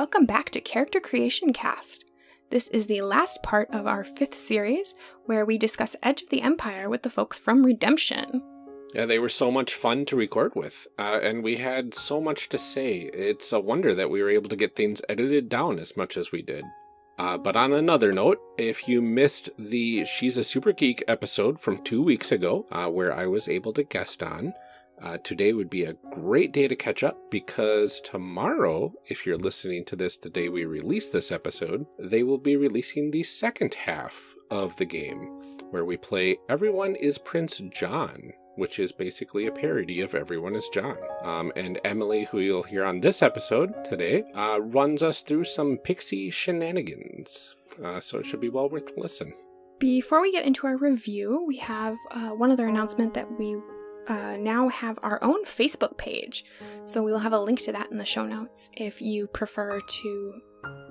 welcome back to Character Creation Cast. This is the last part of our fifth series where we discuss Edge of the Empire with the folks from Redemption. Yeah, they were so much fun to record with, uh, and we had so much to say. It's a wonder that we were able to get things edited down as much as we did. Uh, but on another note, if you missed the She's a Super Geek episode from two weeks ago, uh, where I was able to guest on, uh, today would be a great day to catch up because tomorrow, if you're listening to this the day we release this episode, they will be releasing the second half of the game where we play Everyone is Prince John, which is basically a parody of Everyone is John. Um, and Emily, who you'll hear on this episode today, uh, runs us through some pixie shenanigans. Uh, so it should be well worth a listen. Before we get into our review, we have uh, one other announcement that we uh, now have our own Facebook page. So we will have a link to that in the show notes if you prefer to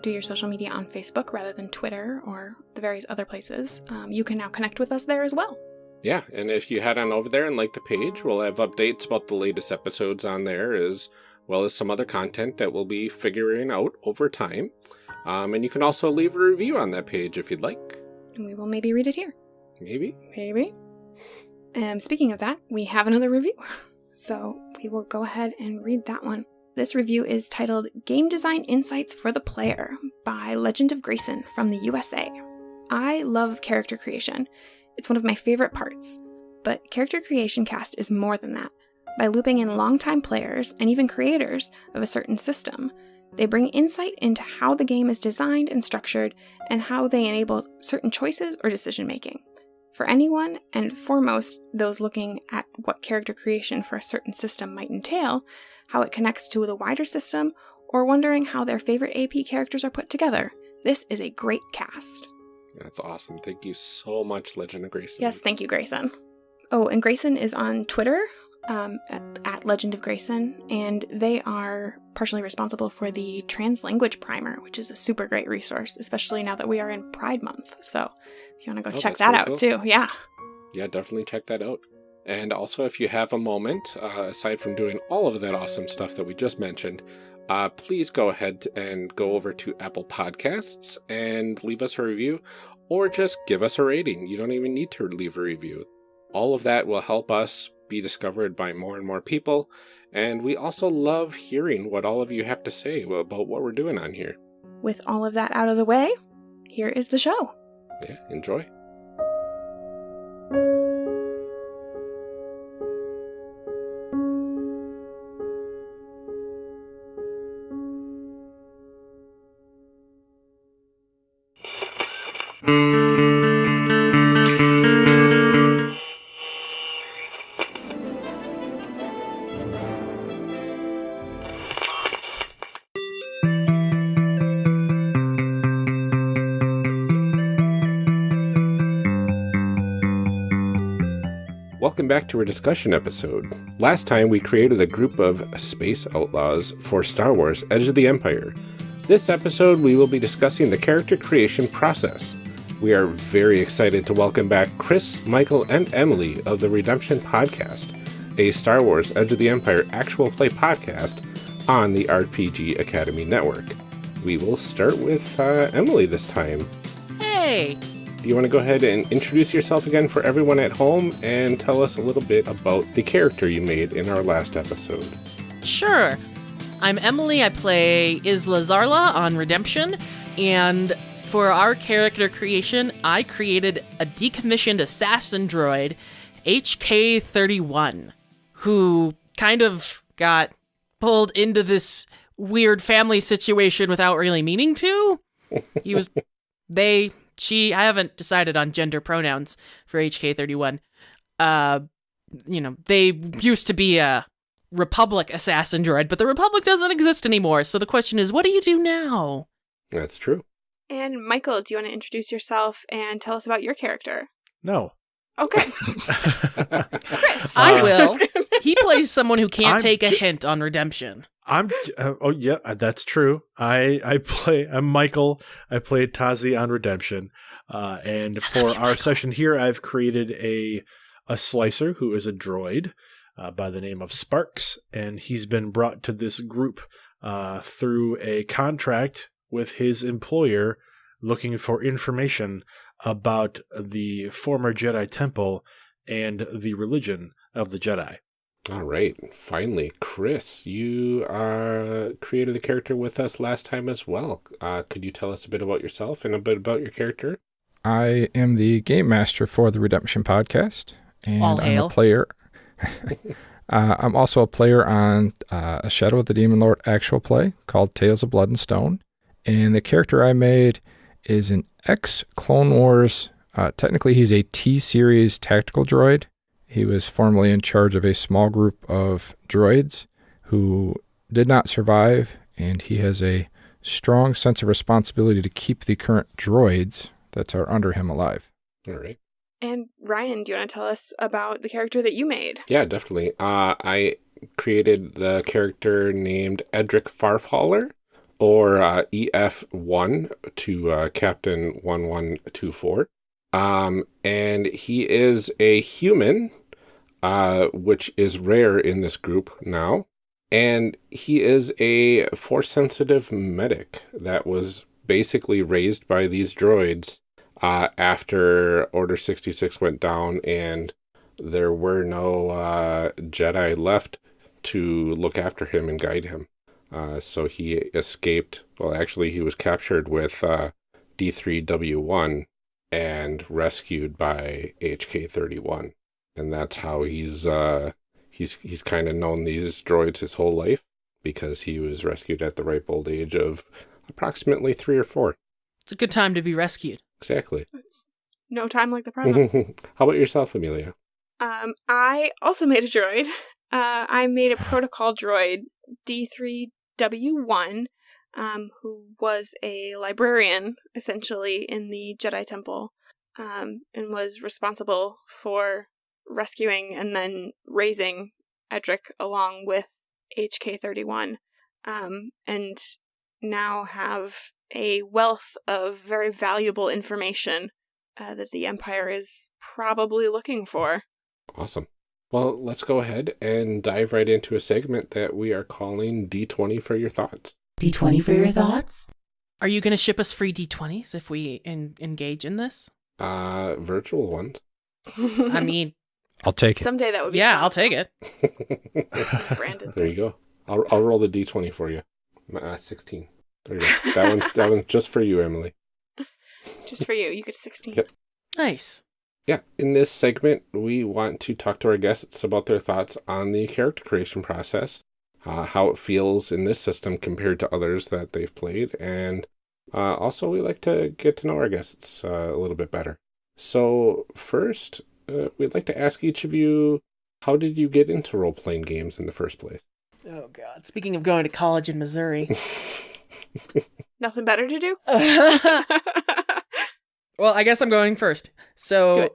do your social media on Facebook rather than Twitter or the various other places. Um, you can now connect with us there as well. Yeah, and if you head on over there and like the page, we'll have updates about the latest episodes on there as well as some other content that we'll be figuring out over time. Um, and you can also leave a review on that page if you'd like. And we will maybe read it here. Maybe. Maybe. And speaking of that, we have another review. So we will go ahead and read that one. This review is titled Game Design Insights for the Player by Legend of Grayson from the USA. I love character creation. It's one of my favorite parts. But Character Creation Cast is more than that. By looping in longtime players and even creators of a certain system, they bring insight into how the game is designed and structured and how they enable certain choices or decision making. For anyone, and foremost those looking at what character creation for a certain system might entail, how it connects to the wider system, or wondering how their favorite AP characters are put together, this is a great cast. That's awesome. Thank you so much, Legend of Grayson. Yes, thank you, Grayson. Oh, and Grayson is on Twitter um, at, at Legend of Grayson, and they are partially responsible for the Trans Language Primer, which is a super great resource, especially now that we are in Pride Month. So if you want to go Oh, check that out cool. too, yeah. Yeah, definitely check that out. And also, if you have a moment, uh, aside from doing all of that awesome stuff that we just mentioned, uh, please go ahead and go over to Apple Podcasts and leave us a review or just give us a rating. You don't even need to leave a review. All of that will help us be discovered by more and more people. And we also love hearing what all of you have to say about what we're doing on here. With all of that out of the way, here is the show. Yeah, enjoy. Back to our discussion episode. Last time we created a group of space outlaws for Star Wars Edge of the Empire. This episode we will be discussing the character creation process. We are very excited to welcome back Chris, Michael, and Emily of the Redemption Podcast, a Star Wars Edge of the Empire actual play podcast on the RPG Academy Network. We will start with uh, Emily this time. Hey! Do you want to go ahead and introduce yourself again for everyone at home and tell us a little bit about the character you made in our last episode? Sure. I'm Emily. I play Isla Zarla on Redemption, and for our character creation, I created a decommissioned assassin droid, HK31, who kind of got pulled into this weird family situation without really meaning to. He was. They. She. I haven't decided on gender pronouns for HK31. Uh, you know, they used to be a Republic assassin droid, but the Republic doesn't exist anymore. So the question is, what do you do now? That's true. And Michael, do you want to introduce yourself and tell us about your character? No. Okay, Chris. I Uh, will. He plays someone who can't I'm take a j- hint on redemption. I'm. Uh, oh yeah, uh, that's true. I I play. I'm Michael. I played Tazi on Redemption, uh, and for our session here, I've created a a slicer who is a droid uh, by the name of Sparks, and he's been brought to this group uh, through a contract with his employer looking for information about the former Jedi Temple and the religion of the Jedi. All right. Finally, Chris, you uh, created a character with us last time as well. Uh, could you tell us a bit about yourself and a bit about your character? I am the game master for the Redemption podcast, and All I'm hail. a player. uh, I'm also a player on uh, a Shadow of the Demon Lord actual play called Tales of Blood and Stone, and the character I made is an ex Clone Wars. Uh, technically, he's a T series tactical droid. He was formerly in charge of a small group of droids who did not survive, and he has a strong sense of responsibility to keep the current droids that are under him alive. All right. And Ryan, do you want to tell us about the character that you made? Yeah, definitely. Uh, I created the character named Edric Farfaller, or uh, EF1 to uh, Captain 1124. Um, and he is a human, uh, which is rare in this group now. And he is a force sensitive medic that was basically raised by these droids uh, after Order 66 went down and there were no uh, Jedi left to look after him and guide him. Uh, so he escaped. Well, actually, he was captured with uh, D3W1 and rescued by HK31, and that's how he's uh, he's he's kind of known these droids his whole life because he was rescued at the ripe old age of approximately three or four. It's a good time to be rescued. Exactly. It's no time like the present. how about yourself, Amelia? Um, I also made a droid. Uh, I made a protocol droid, D3W1, um, who was a librarian, essentially, in the Jedi Temple, um, and was responsible for rescuing and then raising Edric along with HK31, um, and now have a wealth of very valuable information uh, that the Empire is probably looking for. Awesome. Well, let's go ahead and dive right into a segment that we are calling D20 for your thoughts. D20 for your thoughts? Are you going to ship us free D20s if we en- engage in this? Uh, virtual ones. I mean, I'll take it. someday that would be. yeah, fun. I'll take it. Brandon. there you go. I'll I'll roll the D20 for you. Uh, 16. There you go. That one's that one's just for you, Emily. Just for you, you get sixteen. Yep. Nice. Yeah, in this segment, we want to talk to our guests about their thoughts on the character creation process, uh, how it feels in this system compared to others that they've played, and uh, also we like to get to know our guests uh, a little bit better. So, first, uh, we'd like to ask each of you how did you get into role playing games in the first place? Oh God! Speaking of going to college in Missouri, Nothing better to do. well, I guess I'm going first. So.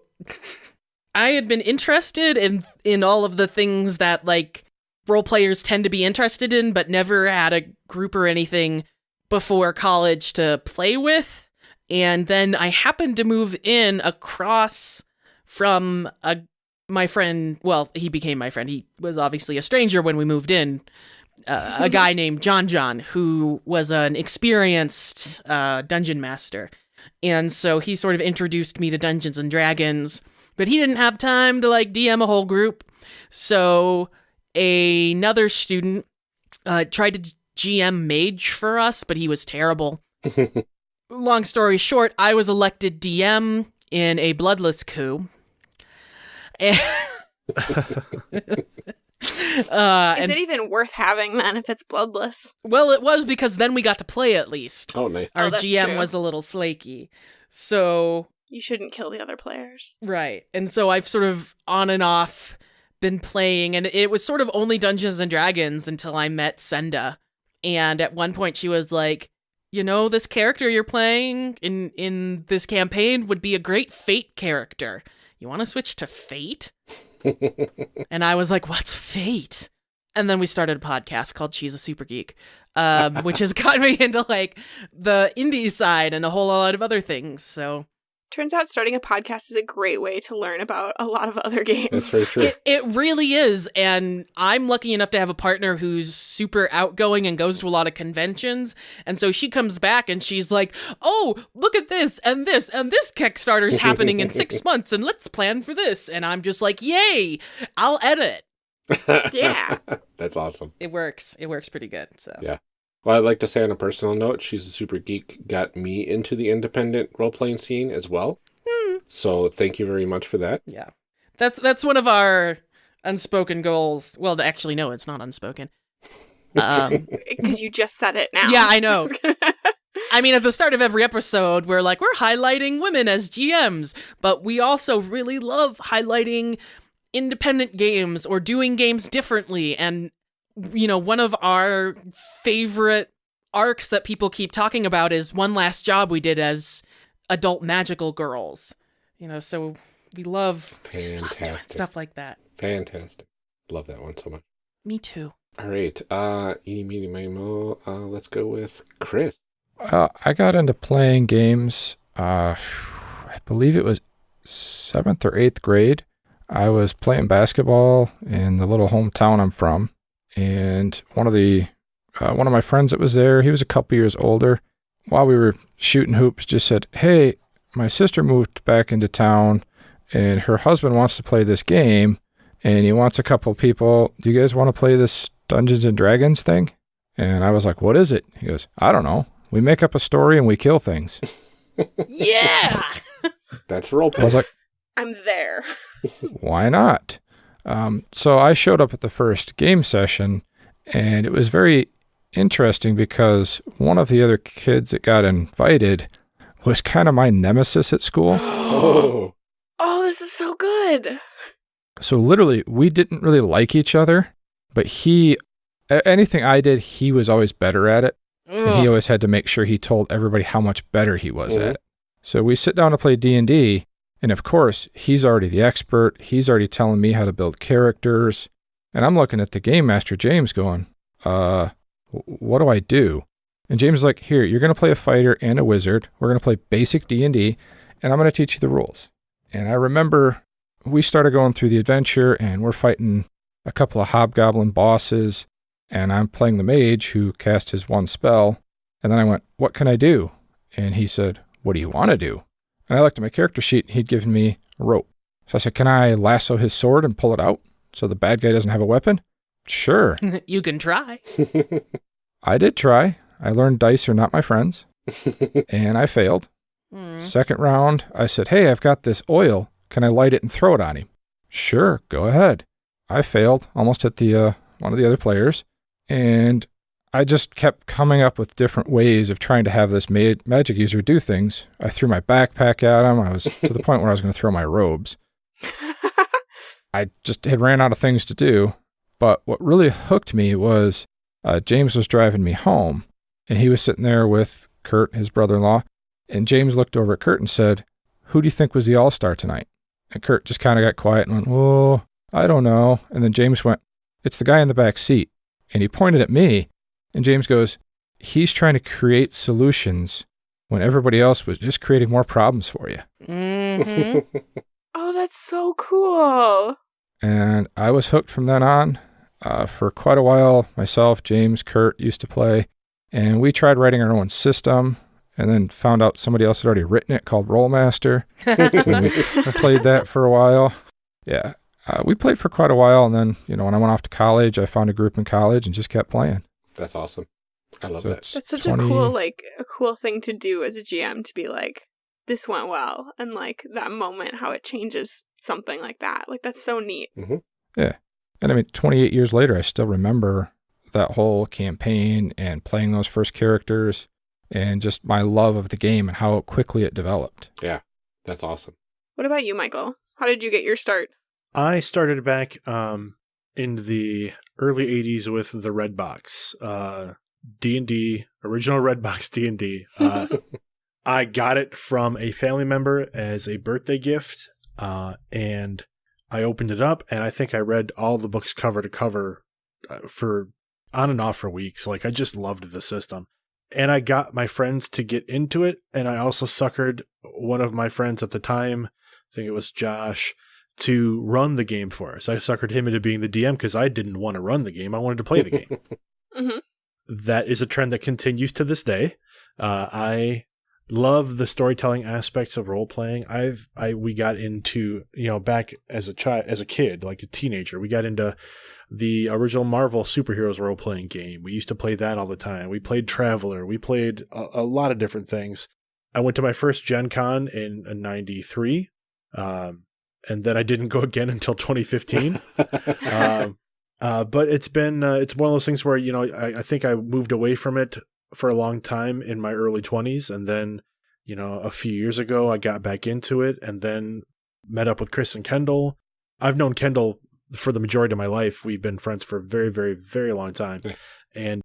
I had been interested in in all of the things that like role players tend to be interested in, but never had a group or anything before college to play with. And then I happened to move in across from a my friend. Well, he became my friend. He was obviously a stranger when we moved in. Uh, a guy named John John, who was an experienced uh, dungeon master. And so he sort of introduced me to Dungeons and Dragons, but he didn't have time to like DM a whole group. So another student uh, tried to GM Mage for us, but he was terrible. Long story short, I was elected DM in a bloodless coup. And, uh, Is and it even worth having then if it's bloodless? well, it was because then we got to play at least. oh, nice. Our Oh, GM true. was a little flaky. So, You shouldn't kill the other players. right. And so I've sort of on and off been playing, and it was sort of only Dungeons and Dragons until I met Senda. And at one point, she was like, you know, this character you're playing in in this campaign would be a great Fate character. You want to switch to Fate? and I was like, "What's Fate?" And then we started a podcast called She's a Super Geek, um, which has got me into like the indie side and a whole lot of other things. So Turns out starting a podcast is a great way to learn about a lot of other games. That's very true. It, it really is. And I'm lucky enough to have a partner who's super outgoing and goes to a lot of conventions. And so she comes back and she's like, oh, look at this and this and this Kickstarter's happening in six months and let's plan for this. And I'm just like, yay, I'll edit. Yeah. That's awesome. It works. It works pretty good. So Yeah. Well, I'd like to say on a personal note, She's a Super Geek got me into the independent role playing scene as well. Hmm. So thank you very much for that. Yeah. That's that's one of our unspoken goals. Well, actually no, it's not unspoken. Um Because you just said it now. Yeah, I know. I mean, at the start of every episode, we're like, we're highlighting women as GMs, but we also really love highlighting independent games or doing games differently. And, you know, one of our favorite arcs that people keep talking about is one last job we did as adult magical girls. You know, so we love, we just love doing stuff like that. Fantastic. Love that one so much. Me too. All right. Uh, eeny, meeny, miny, mo. Uh, let's go with Chris. Uh, I got into playing games. Uh, I believe it was seventh or eighth grade. I was playing basketball in the little hometown I'm from, and one of the uh, one of my friends that was there, he was a couple years older. While we were shooting hoops, just said, "Hey, my sister moved back into town, and her husband wants to play this game, and he wants a couple people. Do you guys want to play this Dungeons and Dragons thing?" And I was like, "What is it?" He goes, "I don't know. We make up a story and we kill things." Yeah. That's role I was like, I'm there. why not? Um, so I showed up at the first game session, and it was very interesting because one of the other kids that got invited was kind of my nemesis at school. oh. Oh, this is so good. So literally, we didn't really like each other, but he, anything I did, he was always better at it. and he always had to make sure he told everybody how much better he was Mhm. at it. So we sit down to play D&D, and of course, he's already the expert. He's already telling me how to build characters, and I'm looking at the game master James going, "Uh, what do I do?" And James is like, "Here, you're going to play a fighter and a wizard. We're going to play basic D&D, and I'm going to teach you the rules." And I remember we started going through the adventure and we're fighting a couple of hobgoblin bosses and I'm playing the mage who cast his one spell. And then I went, What can I do? And he said, What do you want to do? And I looked at my character sheet and he'd given me rope. So I said, Can I lasso his sword and pull it out so the bad guy doesn't have a weapon? Sure. you can try. I did try. I learned dice are not my friends and I failed. Mm. Second round, I said, Hey, I've got this oil. Can I light it and throw it on him? Sure, go ahead. I failed, almost hit the uh, one of the other players, and I just kept coming up with different ways of trying to have this ma- magic user do things. I threw my backpack at him. I was to the point where I was going to throw my robes. I just had ran out of things to do. But what really hooked me was uh, James was driving me home, and he was sitting there with Kurt, his brother-in-law, and James looked over at Kurt and said, "Who do you think was the all-star tonight?" And Kurt just kind of got quiet and went, "Oh, I don't know." And then James went, "It's the guy in the back seat." And he pointed at me, and James goes, "He's trying to create solutions when everybody else was just creating more problems for you." hmm oh, that's so cool. And I was hooked from then on. Uh, for quite a while, myself, James, Kurt used to play, and we tried writing our own system, and then found out somebody else had already written it called Rolemaster. So we I played that for a while. Yeah, uh, we played for quite a while, and then you know when I went off to college, I found a group in college and just kept playing. That's awesome. I love So that. it's That's such 20 a cool, like, a cool thing to do as a GM to be like, this went well. And, like, that moment, how it changes something like that. Like, that's so neat. Yeah. And I mean, 28 years later, I still remember that whole campaign and playing those first characters, and just my love of the game and how quickly it developed. Yeah. That's awesome. What about you, Michael? How did you get your start? I started back um, in the early '80s with the Red Box, uh, D and D, original Red Box D and D. Uh, I got it from a family member as a birthday gift, uh, and I opened it up, and I think I read all the books cover to cover uh, for on and off for weeks. Like I just loved the system, and I got my friends to get into it, and I also suckered one of my friends at the time, I think it was Josh, to run the game for us. I suckered him into being the DM because I didn't want to run the game; I wanted to play the game. hmm that is a trend that continues to this day. Uh, I love the storytelling aspects of role playing. I've I we got into you know back as a child as a kid like a teenager we got into the original Marvel superheroes role playing game. We used to play that all the time. We played Traveler. We played a, a lot of different things. I went to my first Gen Con in '93, um, and then I didn't go again until 2015 um, uh, but it's been uh, it's one of those things where you know I, I think I moved away from it for a long time in my early 20s and then you know a few years ago I got back into it and then met up with Chris and Kendall. I've known Kendall for the majority of my life. We've been friends for a very very very long time. And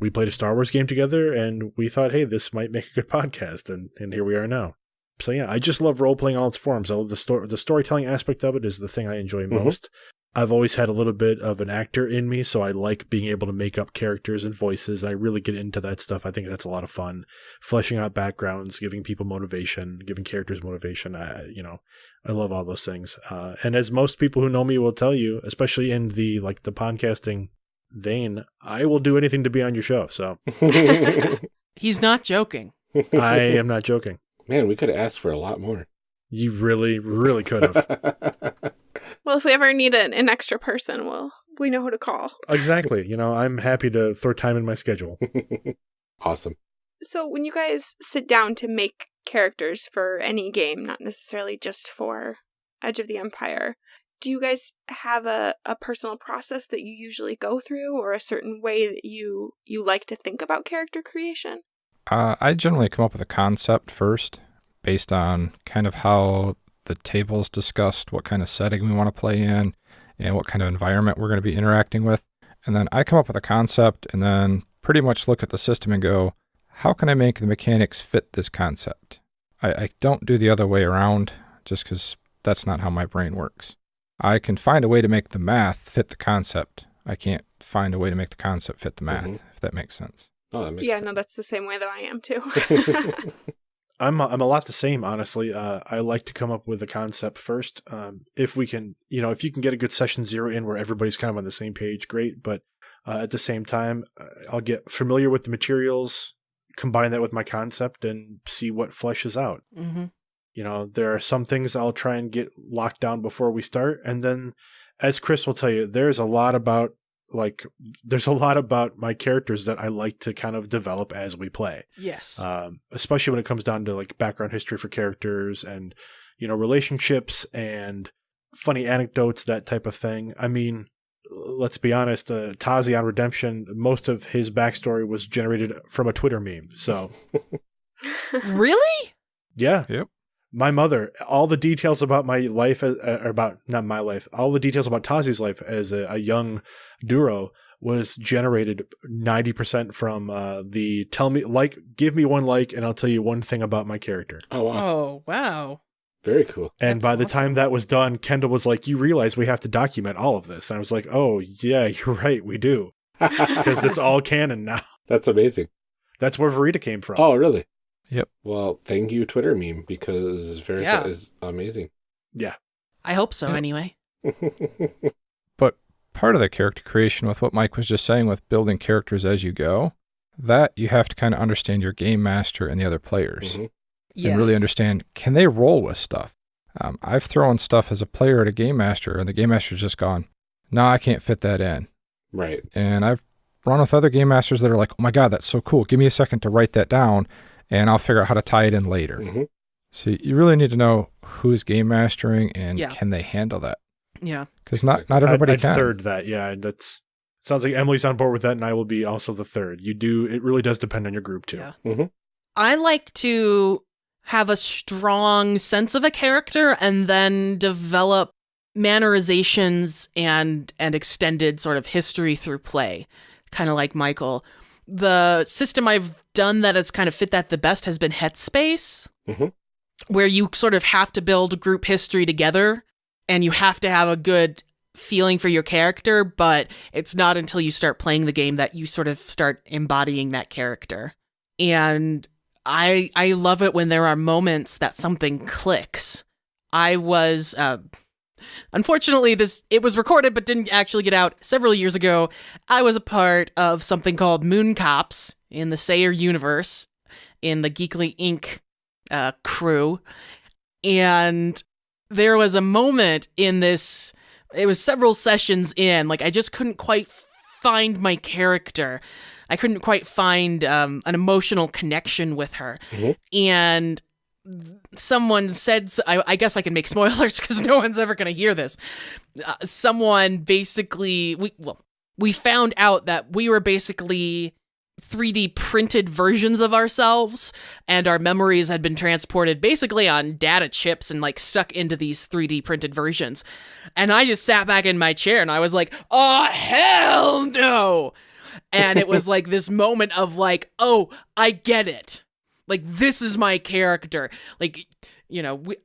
we played a Star Wars game together and we thought hey this might make a good podcast and and here we are now. So yeah, I just love role playing all its forms. I love the story the storytelling aspect of it is the thing I enjoy Mhm. most. I've always had a little bit of an actor in me, so I like being able to make up characters and voices. I really get into that stuff. I think that's a lot of fun. Fleshing out backgrounds, giving people motivation, giving characters motivation. I, you know, I love all those things. Uh, and as most people who know me will tell you, especially in the like the podcasting vein, I will do anything to be on your show. So He's not joking. I am not joking. Man, we could have asked for a lot more. You really, really could have. Well, if we ever need an, an extra person, we'll we know who to call. exactly. You know, I'm happy to throw time in my schedule. awesome. So when you guys sit down to make characters for any game, not necessarily just for Edge of the Empire, do you guys have a, a personal process that you usually go through or a certain way that you you like to think about character creation? Uh, I generally come up with a concept first based on kind of how the table's discussed, what kind of setting we want to play in, and what kind of environment we're going to be interacting with. And then I come up with a concept and then pretty much look at the system and go, how can I make the mechanics fit this concept? I, I don't do the other way around just because that's not how my brain works. I can find a way to make the math fit the concept. I can't find a way to make the concept fit the math, Mhm. if that makes sense. Oh, that makes yeah, sense. no, that's the same way that I am too. I'm a, I'm a lot the same, honestly. Uh, I like to come up with a concept first. Um, if we can, you know, if you can get a good session zero in where everybody's kind of on the same page, great. But uh, at the same time, uh, I'll get familiar with the materials, combine that with my concept, and see what fleshes out. Mm-hmm. You know, there are some things I'll try and get locked down before we start, and then, as Chris will tell you, there's a lot about like there's a lot about my characters that I like to kind of develop as we play Yes. um, especially when it comes down to like background history for characters and you know relationships and funny anecdotes that type of thing i mean let's be honest uh, tazi on redemption most of his backstory was generated from a twitter meme so really? yeah Yep. My mother all the details about my life uh, uh, about not my life all the details about tazi's life as a, a young duro was generated 90% from uh, the tell me like give me one like and i'll tell you one thing about my character Oh, wow. Oh, wow. Very cool. And That's by the awesome. time that was done, Kendall was like, "You realize we have to document all of this." And I was like, "Oh yeah, you're right, we do, because it's all canon now." That's amazing. That's where Verita came from. Oh, really? Yep. Well, thank you, Twitter meme, because Verita Yeah. is amazing. Yeah. I hope so, Yeah. anyway. But part of the character creation with what Mike was just saying with building characters as you go, that you have to kind of understand your game master and the other players Mhm. Yes. and really understand can they roll with stuff. Um, I've thrown stuff as a player at a game master, and the game master's just gone, no, I can't fit that in. Right. And I've run with other game masters that are like, oh my God, that's so cool. Give me a second to write that down, and I'll figure out how to tie it in later. hmm So you really need to know who's game mastering and Yeah. can they handle that? Yeah. Because not, not everybody I'd, I'd can. third that. Yeah, that's sounds like Emily's on board with that, and I will be also the third. You do. It really does depend on your group too. Yeah. I like to have a strong sense of a character and then develop mannerizations and and extended sort of history through play, kind of like Michael. The system I've done that has kind of fit that the best has been Headspace, Mhm. where you sort of have to build group history together and you have to have a good feeling for your character, but it's not until you start playing the game that you sort of start embodying that character and I I love it when there are moments that something clicks. I was uh, unfortunately this it was recorded but didn't actually get out several years ago. I was a part of something called Moon Cops in the Sayer universe in the Geekly Inc. Uh, crew, and there was a moment in this. It was several sessions in, like I just couldn't quite find my character. I couldn't quite find um, an emotional connection with her, Mhm. and someone said I guess i can make spoilers because no one's ever going to hear this uh, someone basically we well we found out that we were basically 3d printed versions of ourselves and our memories had been transported basically on data chips and like stuck into these 3d printed versions. And i just sat back in my chair and i was like oh hell no! And it was like this moment of like oh i get it. Like this is my character. Like you know we,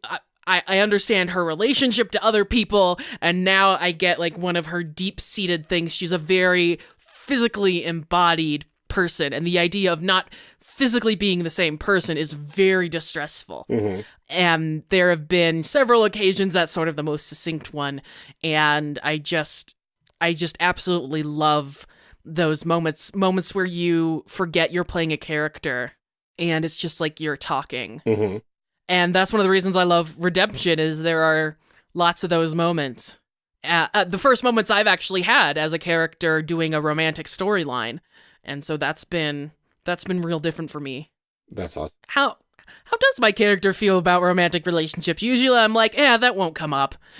I, I understand her relationship to other people and now i get like one of her deep-seated things. She's a very physically embodied person and the idea of not physically being the same person is very distressful. Hmm and there have been several occasions that's sort of the most succinct one and i just i just absolutely love those moments moments where you forget you're playing a character and it's just like you're talking. Hmm and that's one of the reasons i love redemption is there are lots of those moments. Uh, uh, the first moments i've actually had as a character doing a romantic storyline and so that's been that's been real different for me That's awesome. how how does my character feel about romantic relationships? Usually I'm like, yeah, that won't come up.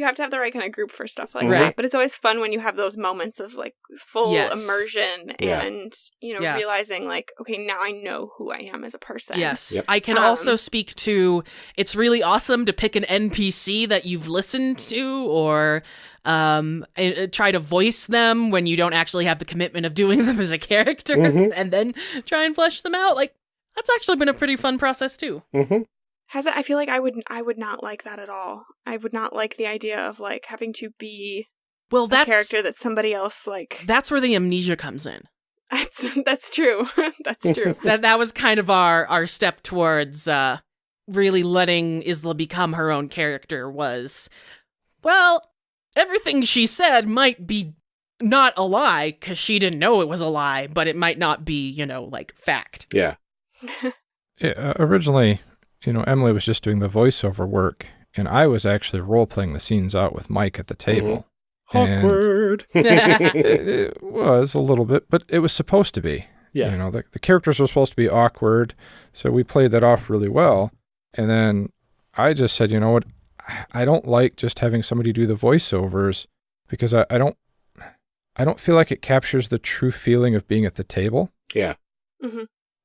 You have to have the right kind of group for stuff like Right. that. But it's always fun when you have those moments of like full Yes. immersion Yeah. and, you know, Yeah. realizing like, okay, now I know who I am as a person. Yes. Yep. I can Um, also speak to it's really awesome to pick an NPC that you've listened to or um and, uh, try to voice them when you don't actually have the commitment of doing them as a character Mhm. and then try and flesh them out. Like that's actually been a pretty fun process too. hmm Has it I feel like I would I would not like that at all. I would not like the idea of like having to be Well, a that's character that somebody else like that's where the amnesia comes in. that's that's true. that's true. that that was kind of our our step towards uh really letting Isla become her own character was well everything she said might be not a lie cuz she didn't know it was a lie but it might not be you know like fact Yeah. Yeah, uh, originally, you know, Emily was just doing the voiceover work, and I was actually role playing the scenes out with Mike at the mm-hmm. table. And Awkward. it, it was a little bit, but it was supposed to be. Yeah. You know, the, the characters were supposed to be awkward, so we played that off really well. And then I just said, you know what, I don't like just having somebody do the voiceovers because I, I don't, I don't feel like it captures the true feeling of being at the table. Yeah. Mm-hmm.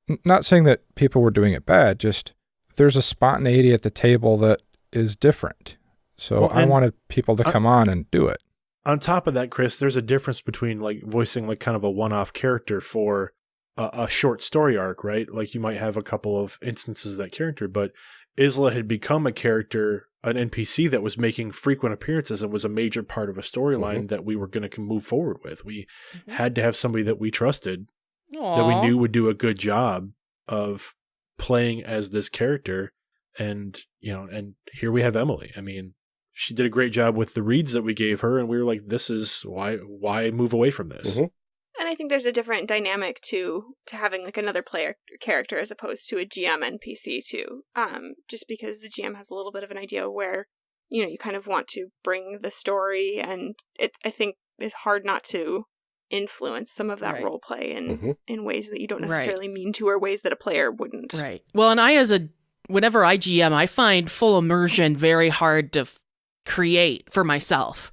N- not saying that people were doing it bad, just there's a spontaneity at the table that is different. So Well, I wanted people to come on and do it. on top of that, Chris, there's a difference between like voicing like kind of a one-off character for a, a short story arc, right? Like you might have a couple of instances of that character, but Isla had become a character, an NPC that was making frequent appearances and was a major part of a storyline mm-hmm. that we were going to move forward with. We mm-hmm. had to have somebody that we trusted, that we knew would do a good job of playing as this character, and you know, and here we have Emily. I mean, she did a great job with the reads that we gave her and we were like this is why why move away from this Mhm. And I think there's a different dynamic to to having like another player character as opposed to a GM NPC too. Um, just because the GM has a little bit of an idea where you know you kind of want to bring the story, and it I think it's hard not to influence some of that Right. role play in Mhm. in ways that you don't Right. necessarily mean to, or ways that a player wouldn't. Right. Well, and I as a whenever I GM, I find full immersion very hard to f- create for myself.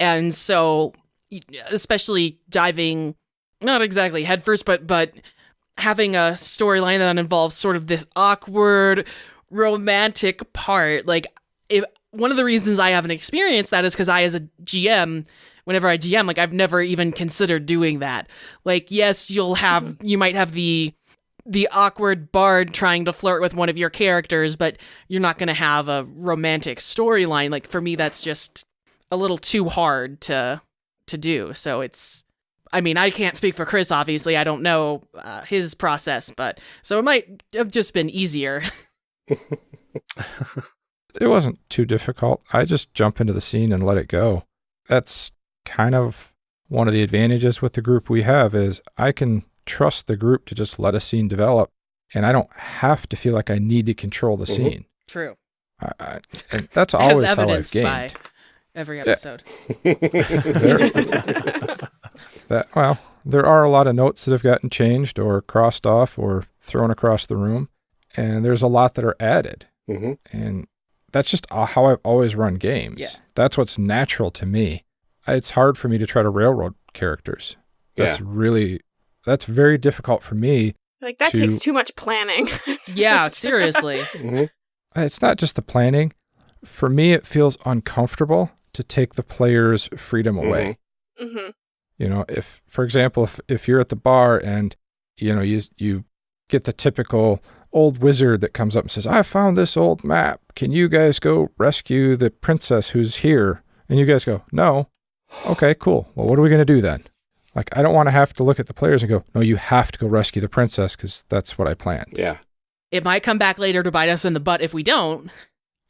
And so especially diving not exactly headfirst but but having a storyline that involves sort of this awkward romantic part like if one of the reasons I haven't experienced that is cuz I as a GM whenever I GM like I've never even considered doing that. Like yes, you'll have you might have the the awkward bard trying to flirt with one of your characters, but you're not going to have a romantic storyline. Like for me, that's just a little too hard to to do. So it's I mean, I can't speak for Chris, obviously. I don't know uh, his process, but so it might have just been easier. It wasn't too difficult. I just jump into the scene and let it go. That's kind of one of the advantages with the group we have is I can trust the group to just let a scene develop and I don't have to feel like I need to control the Mhm. scene. True. I, I, and that's As always how I've evidenced gamed. by every episode. That well, there are a lot of notes that have gotten changed or crossed off or thrown across the room, and there's a lot that are added, hmm and that's just how I've always run games. Yeah. That's what's natural to me. It's hard for me to try to railroad characters. That's Yeah. really that's very difficult for me. Like that To- takes too much planning. Yeah, seriously. hmm It's not just the planning. For me, it feels uncomfortable to take the player's freedom away. hmm You know, if for example, if if you're at the bar and you know you you get the typical old wizard that comes up and says, "I found this old map. Can you guys go rescue the princess who's here?" And you guys go, "No." Okay, cool. Well, what are we going to do then? Like I don't want to have to look at the players and go, "No, you have to go rescue the princess cuz that's what I planned." Yeah, It might come back later to bite us in the butt if we don't,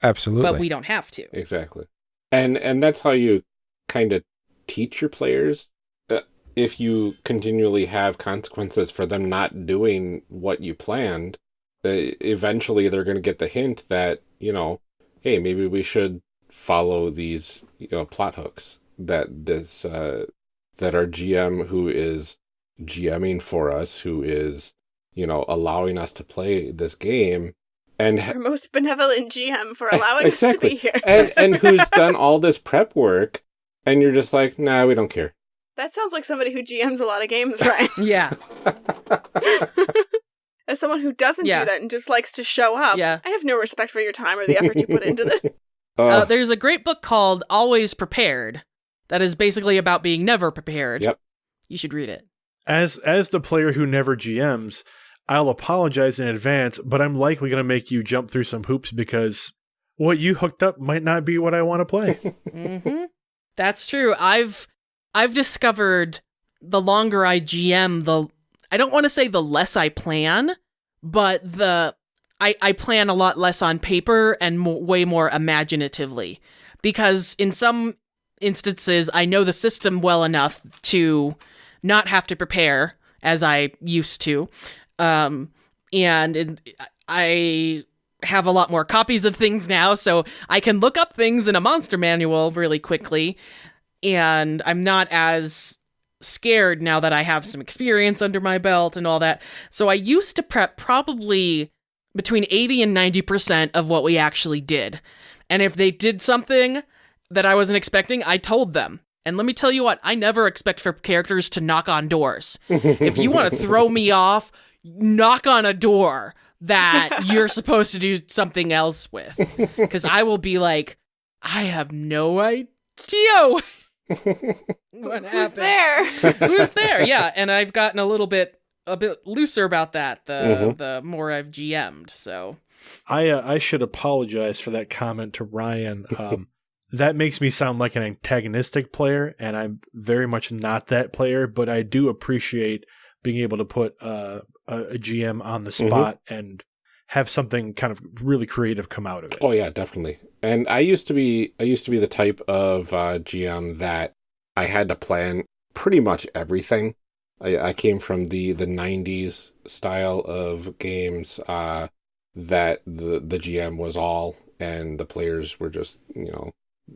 Absolutely. but we don't have to. exactly. And and that's how you kind of teach your players. Uh, if you continually have consequences for them not doing what you planned, uh, eventually they're going to get the hint that you know, hey, maybe we should follow these you know plot hooks that this uh, that our GM who is GMing for us, who is you know allowing us to play this game, and Our most benevolent GM for allowing us to be here. and and who's done all this prep work, and you're just like, nah, we don't care. that sounds like somebody who GMs a lot of games, right? Yeah. As someone who doesn't Yeah. do that and just likes to show up, Yeah. I have no respect for your time or the effort you put into this. Uh, Oh, there's a great book called Always Prepared that is basically about being never prepared. Yep. You should read it. As as the player who never GMs, I'll apologize in advance, but I'm likely going to make you jump through some hoops because what you hooked up might not be what I want to play. hmm That's true. I've I've discovered the longer I GM, the I don't want to say the less I plan, but the I I plan a lot less on paper and mo- way more imaginatively because in some instances I know the system well enough to not have to prepare as I used to. Um and it, I have a lot more copies of things now, so I can look up things in a monster manual really quickly, and I'm not as scared now that I have some experience under my belt and all that. So I used to prep probably between 80 and 90% of what we actually did. And if they did something that I wasn't expecting, I told them. And let me tell you what, I never expect for characters to knock on doors. If you want to throw me off, knock on a door that you're supposed to do something else with. Because I will be like, I have no idea what Who's happened. there? Who's there? Yeah, and I've gotten a little bit a bit looser about that the Mhm. the more I've GM'd. So I uh, I should apologize for that comment to Ryan. Um, that makes me sound like an antagonistic player, and I'm very much not that player. But I do appreciate being able to put uh, a, a GM on the spot and have something kind of really creative come out of it. oh yeah, definitely. And I used to be I used to be the type of uh, GM that I had to plan pretty much everything. I, I came from the the '90s style of games uh, that the the GM was all, and the players were just you know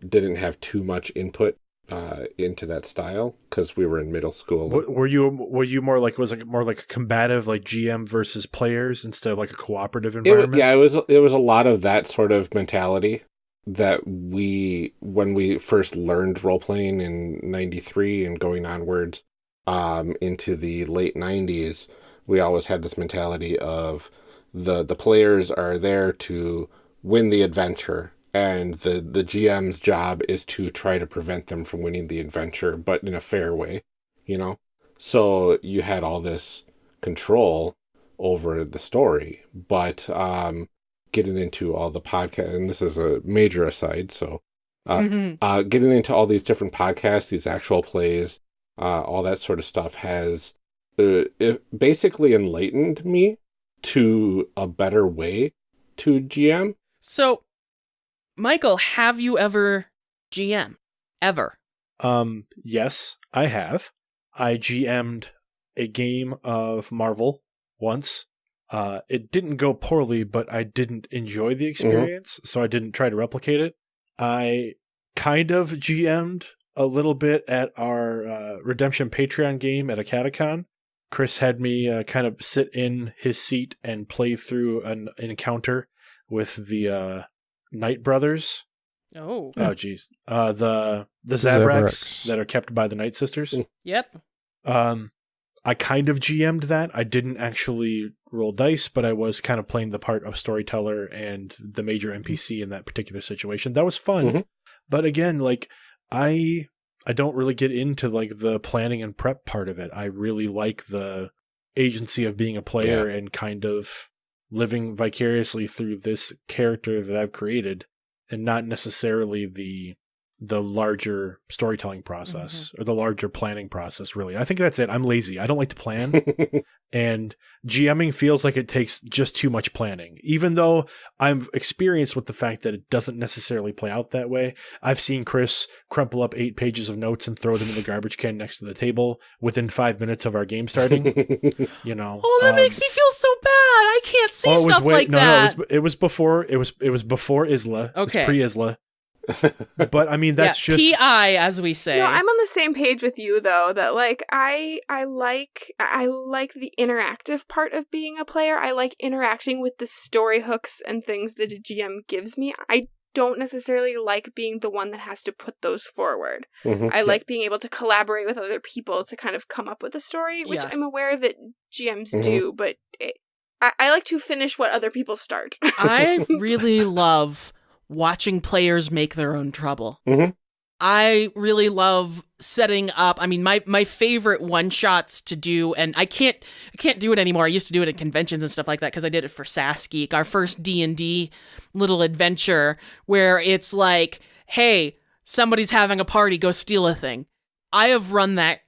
didn't have too much input uh, into that style because we were in middle school. W- Were you were you more like was it more like a combative like GM versus players instead of like a cooperative It, environment? yeah, it was it was a lot of that sort of mentality that we when we first learned role playing in 93 and going onwards um into the late 90s we always had this mentality of the the players are there to win the adventure and the the GM's job is to try to prevent them from winning the adventure but in a fair way you know so you had all this control over the story but um getting into all the podcast and this is a major aside so Uh, uh getting into all these different podcasts these actual plays uh, all that sort of stuff has uh, it basically enlightened me to a better way to GM. So, Michael, have you ever GM? Ever? Um, yes, I have. I GM'd a game of Marvel once. Uh, it didn't go poorly, but I didn't enjoy the experience, so I didn't try to replicate it. I kind of GM'd a little bit at our uh, Redemption Patreon game at a catacon. Chris had me uh, kind of sit in his seat and play through an, an encounter with the uh, Night Brothers. Oh. Oh, geez, uh, the the The Zabraks Zabraks. that are kept by the Night Sisters. Yep. Um, I kind of GM'd that. I didn't actually roll dice, but I was kind of playing the part of storyteller and the major NPC in that particular situation. That was fun. Mhm. But again, like I I don't really get into like the planning and prep part of it. I really like the agency of being a player and kind of living vicariously through this character that I've created and not necessarily the the larger storytelling process or the larger planning process really. I think that's it. I'm lazy. I don't like to plan and GMing feels like it takes just too much planning. Even though I'm experienced with the fact that it doesn't necessarily play out that way. I've seen Chris crumple up 8 pages of notes and throw them in the garbage can next to the table within 5 minutes of our game starting, you know. Oh, that Um, makes me feel so bad. I can't see oh, it was stuff way- like no, that. No, it was, it was before it was it was before Isla. Okay. pre Isla. But I mean that's yeah, just PI, as we say. No, I'm on the same page with you though. That like I I like I like the interactive part of being a player. I like interacting with the story hooks and things that a GM gives me. I don't necessarily like being the one that has to put those forward. Mhm. I like being able to collaborate with other people to kind of come up with a story, which Yeah. I'm aware that GMs Mhm. do, but it, I, I like to finish what other people start. I really love watching players make their own trouble. Mhm. I really love setting up. I mean, my my favorite one shots to do, and I can't I can't do it anymore. I used to do it at conventions and stuff like that because I did it for SAS Geek, our first D and D little adventure, where it's like, hey, somebody's having a party, go steal a thing. I have run that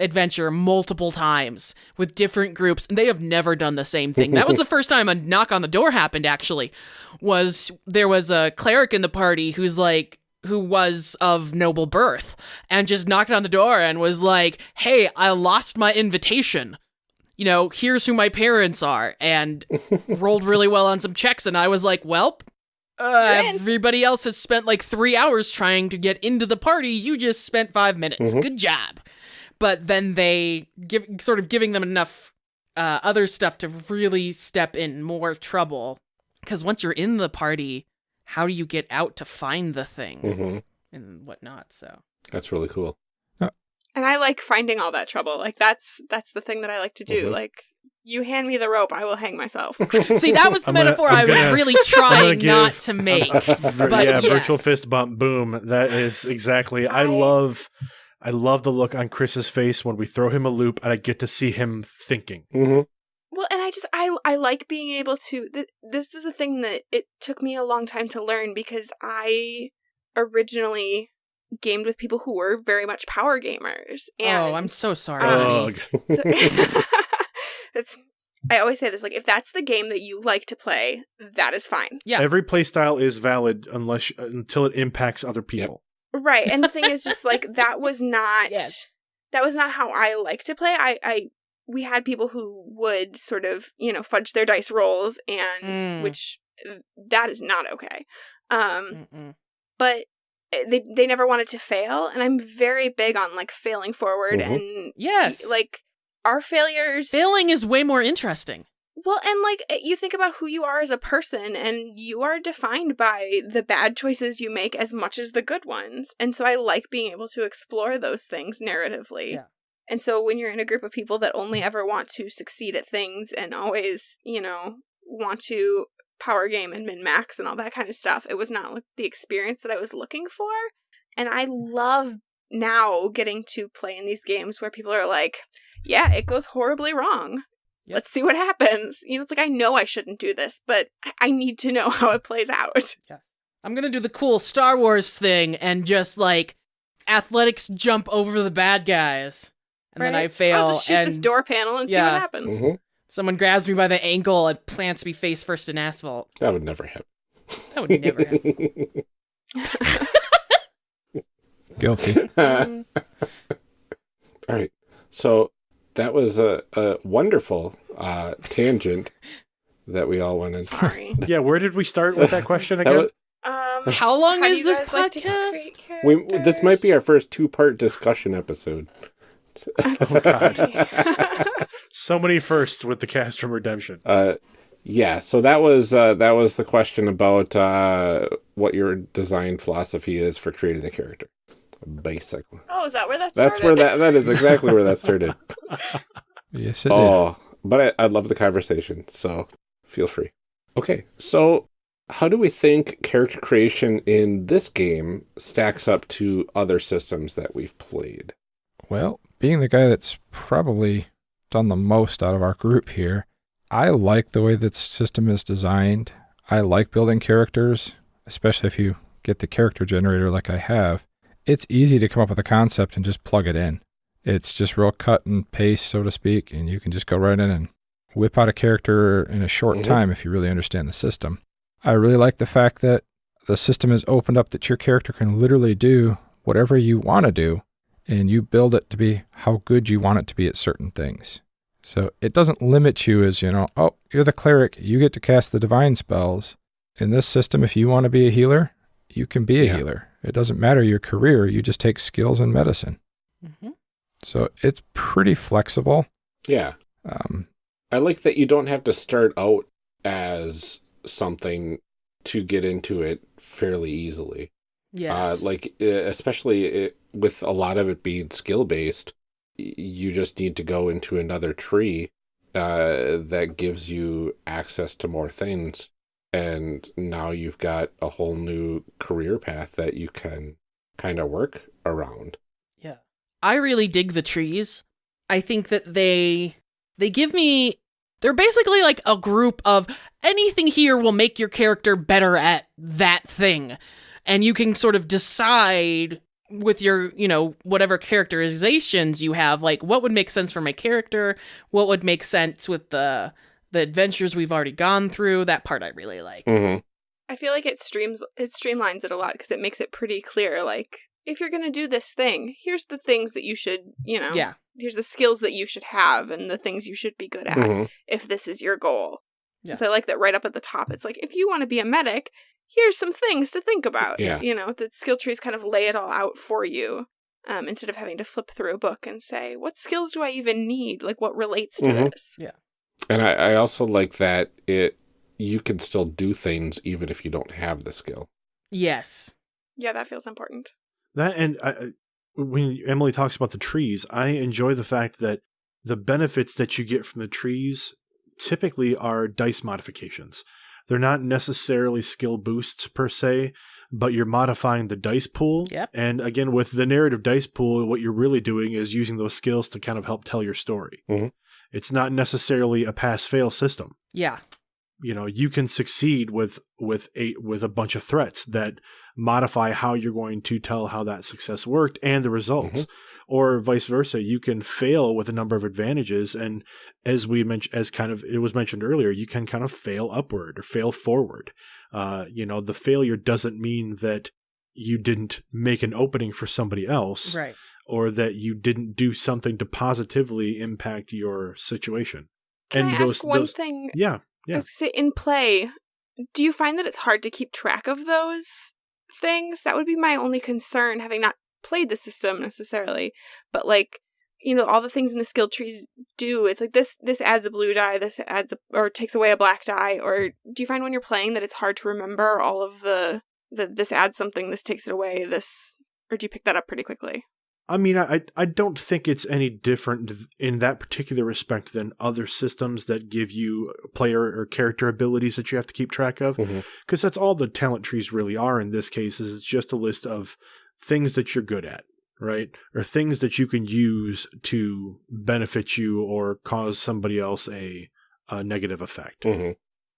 adventure multiple times with different groups and they have never done the same thing. That was the first time a knock on the door happened actually. Was there was a cleric in the party who's like who was of noble birth and just knocked on the door and was like, "Hey, I lost my invitation." You know, here's who my parents are and rolled really well on some checks and I was like, well uh, everybody else has spent like three hours trying to get into the party. You just spent five minutes. Mhm. Good job. But then they give sort of giving them enough uh, other stuff to really step in more trouble. Because once you're in the party, how do you get out to find the thing Mhm. and whatnot? So That's really cool. and I like finding all that trouble. Like that's that's the thing that I like to do. Mhm. Like you hand me the rope, I will hang myself. see, that was the I'm gonna- metaphor I'm was gonna- really trying give- not to make. Vir- But yeah, virtual fist bump, boom. That is exactly. I, I- love, I love the look on Chris's face when we throw him a loop, and I get to see him thinking. Mhm. Well, and I just I I like being able to. Th- this is a thing that it took me a long time to learn because I originally gamed with people who were very much power gamers. And oh, I'm so sorry. um, so- that's. I always say this: like, if that's the game that you like to play, that is fine. Yeah. Every play style is valid unless until it impacts other people. Right. And the thing is just like that was not Yes. that was not how I like to play. I I we had people who would sort of, you know, fudge their dice rolls and Mm. which uh, that is not okay. Um Mm-mm. but uh, they they never wanted to fail and I'm very big on like failing forward Mhm. and Yes. like our failures failing is way more interesting. Well, and like eh, you think about who you are as a person, and you are defined by the bad choices you make as much as the good ones. And so I like being able to explore those things narratively. Yeah. And so when you're in a group of people that only ever want to succeed at things and always, you know, want to power game and min max and all that kind of stuff, it was not like the experience that I was looking for. And I love now getting to play in these games where people are like, yeah, it goes horribly wrong. Yep. Let's see what happens. You know, it's like I know I shouldn't do this, but I, I need to know how it plays out. Yeah. I'm gonna do the cool Star Wars thing and just like athletics jump over the bad guys. and then I fail, I'll just shoot and this door panel and see what happens. Mhm. someone grabs me by the ankle and plants me face first in asphalt. That would never happen. That would never happen. Guilty. Mm. All right. So that was a, a wonderful uh, tangent that we all went in. Sorry. Yeah, where did we start with that question That again? was- Um, How long how do is this guys like podcast? we, this might be our first two part discussion episode. That's Oh, God. so many firsts with the cast from Redemption. Uh, yeah, so that was uh, that was the question about uh, what your design philosophy is for creating a character. Basically, oh, is that where that that's started? where that that is exactly where that started. Yes, it did. Oh, but I, I love the conversation, so feel free. Okay, so how do we think character creation in this game stacks up to other systems that we've played? Well, being the guy that's probably done the most out of our group here, I like the way that system is designed. I like building characters, especially if you get the character generator like I have. It's easy to come up with a concept and just plug it in. It's just real cut and paste, so to speak, and you can just go right in and whip out a character in a short Mhm. time if you really understand the system. I really like the fact that the system is opened up that your character can literally do whatever you want to do and you build it to be how good you want it to be at certain things. So it doesn't limit you as, you know, oh, you're the cleric, you get to cast the divine spells. In this system, if you want to be a healer, you can be a Yeah. healer. It doesn't matter your career, you just take skills in medicine. Mhm. So it's pretty flexible. Yeah, Um, I like that you don't have to start out as something to get into it fairly easily. Yes. Uh, like uh, especially it, with a lot of it being skill based, you just need to go into another tree uh, that gives you access to more things, and now you've got a whole new career path that you can kind of work around. Yeah. I really dig the trees. I think that they they give me they're basically like a group of anything here will make your character better at that thing. And you can sort of decide with your, you know, whatever characterizations you have, like what would make sense for my character, what would make sense with the the adventures we've already gone through. That part I really like. Mm-hmm. I feel like it streams it streamlines it a lot because it makes it pretty clear. Like, if you're gonna do this thing, here's the things that you should, you know, Yeah. here's the skills that you should have and the things you should be good at Mm-hmm. if this is your goal. Yeah. So I like that right up at the top. It's like if you want to be a medic, here's some things to think about. Yeah. You know, the skill trees kind of lay it all out for you. Um, instead of having to flip through a book and say, what skills do I even need? Like what relates to Mhm. this? And I, I also like that it you can still do things even if you don't have the skill. Yes. Yeah, that feels important. That and I, I- when Emily talks about the trees, I enjoy the fact that the benefits that you get from the trees typically are dice modifications. They're not necessarily skill boosts per se, but you're modifying the dice pool. Yep. And again, with the narrative dice pool, what you're really doing is using those skills to kind of help tell your story. Mhm. It's not necessarily a pass fail system. Yeah. you know you can succeed with with a with a bunch of threats that modify how you're going to tell how that success worked and the results. Or vice versa you can fail with a number of advantages and as we mentioned as kind of it was mentioned earlier you can kind of fail upward or fail forward. Uh you know the failure doesn't mean that you didn't make an opening for somebody else. Right. Or that you didn't do something to positively impact your situation Can and I those ask one those thing? yeah I Yeah. was gonna say in play, do you find that it's hard to keep track of those things? That would be my only concern, having not played the system necessarily, but like you know all the things in the skill trees do. It's like this this adds a blue die, this adds a, or takes away a black die. Or do you find when you're playing that it's hard to remember all of the the this adds something, this takes it away, this, or do you pick that up pretty quickly? I mean, I I don't think it's any different in that particular respect than other systems that give you player or character abilities that you have to keep track of, because that's all the talent trees really are. In this case, is it's just a list of things that you're good at, right, or things that you can use to benefit you or cause somebody else a, a negative effect.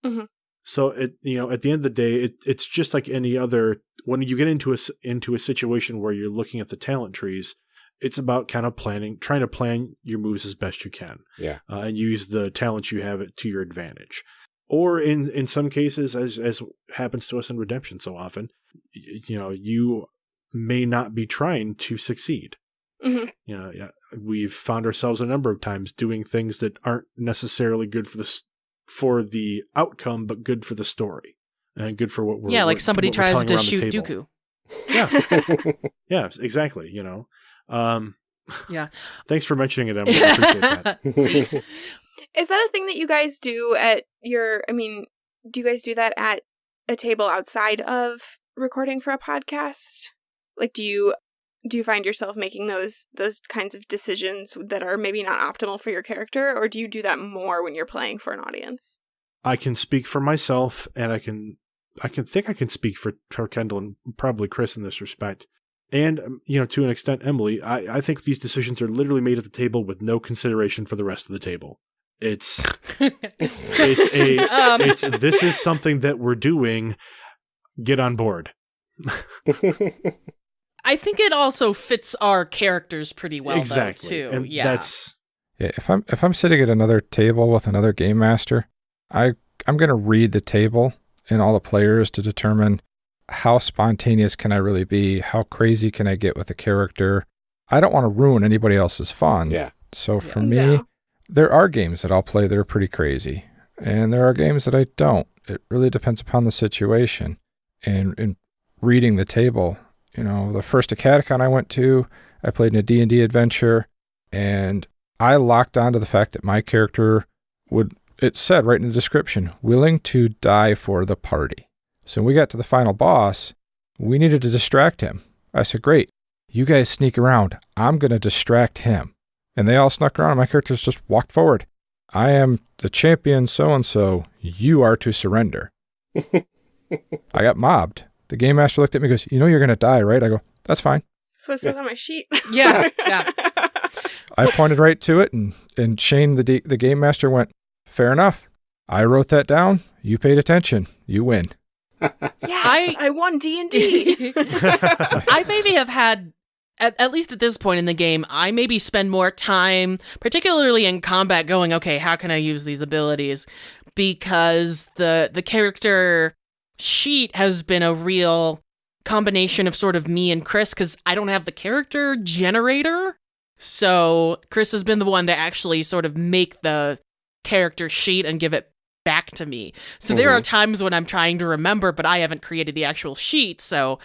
Mhm. So it you know at the end of the day it it's just like any other when you get into a s- into a situation where you're looking at the talent trees it's about kind of planning, trying to plan your moves as best you can. Yeah. uh, and use the talents you have to your advantage. Or in in some cases, as as happens to us in Redemption so often, y- you know, you may not be trying to succeed. Mhm. You know, yeah, we've found ourselves a number of times doing things that aren't necessarily good for the for the outcome, but good for the story and good for what we're yeah, like we're- somebody what tries to shoot table. Dooku. Yeah, yeah, exactly. You know, um, Yeah. Thanks for mentioning it, Emily. That. Is that a thing that you guys do at your? I mean, do you guys do that at a table outside of recording for a podcast? Like, do you do you find yourself making those those kinds of decisions that are maybe not optimal for your character, or do you do that more when you're playing for an audience? I can speak for myself, and I can I can think I can speak for, for Kendall and probably Chris in this respect. And um, you know, to an extent, Emily, I, I think these decisions are literally made at the table with no consideration for the rest of the table. It's it's a Um, it's this is something that we're doing. Get on board. I think it also fits our characters pretty well, exactly, though, too. and yeah. that's Yeah, if I'm if I'm sitting at another table with another game master, I I'm gonna read the table and all the players to determine how spontaneous can I really be, how crazy can I get with a character. I don't want to ruin anybody else's fun. yeah. So for Yeah. me, No. there are games that I'll play that are pretty crazy, and there are games that I don't. It really depends upon the situation. And in reading the table, you know, the first AcadeCon I went to, I played in a D&D adventure, and I locked onto the fact that my character would, it said right in the description, willing to die for the party. So when we got to the final boss, we needed to distract him. I said, great, you guys sneak around. I'm going to distract him. And they all snuck around, and my characters just walked forward. I am the champion so and so. You are to surrender. I got mobbed. The game master looked at me and goes, You know you're going to die, right? I go, That's fine. So it says on my sheet. Yeah, yeah. I pointed right to it, and, and Shane, the, D- the game master, went, Fair enough. I wrote that down. You paid attention. You win. Yes, I- I, won D and D. I maybe have had, at, at least at this point in the game, I maybe spend more time, particularly in combat, going, okay, how can I use these abilities? Because the the character sheet has been a real combination of sort of me and Chris, because I don't have the character generator. So Chris has been the one to actually sort of make the character sheet and give it back to me. So there Mhm. are times when I'm trying to remember, but I haven't created the actual sheet. So,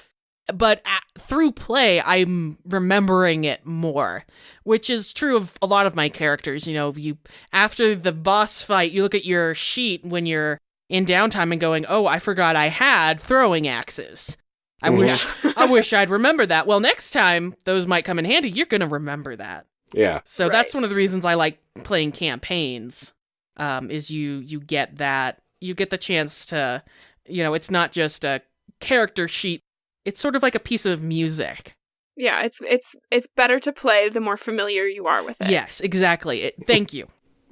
but a through play, I'm remembering it more, which is true of a lot of my characters. You know, you after the boss fight, you look at your sheet when you're in downtime and going, "Oh, I forgot I had throwing axes." I Mhm. wish I wish I'd remember that. Well, next time those might come in handy. You're gonna remember that. Yeah. So Right. that's one of the reasons I like playing campaigns. Um, is you you get that you get the chance to, you know, it's not just a character sheet. It's sort of like a piece of music. yeah, it's it's it's better to play the more familiar you are with it. Yes, exactly. It, thank you.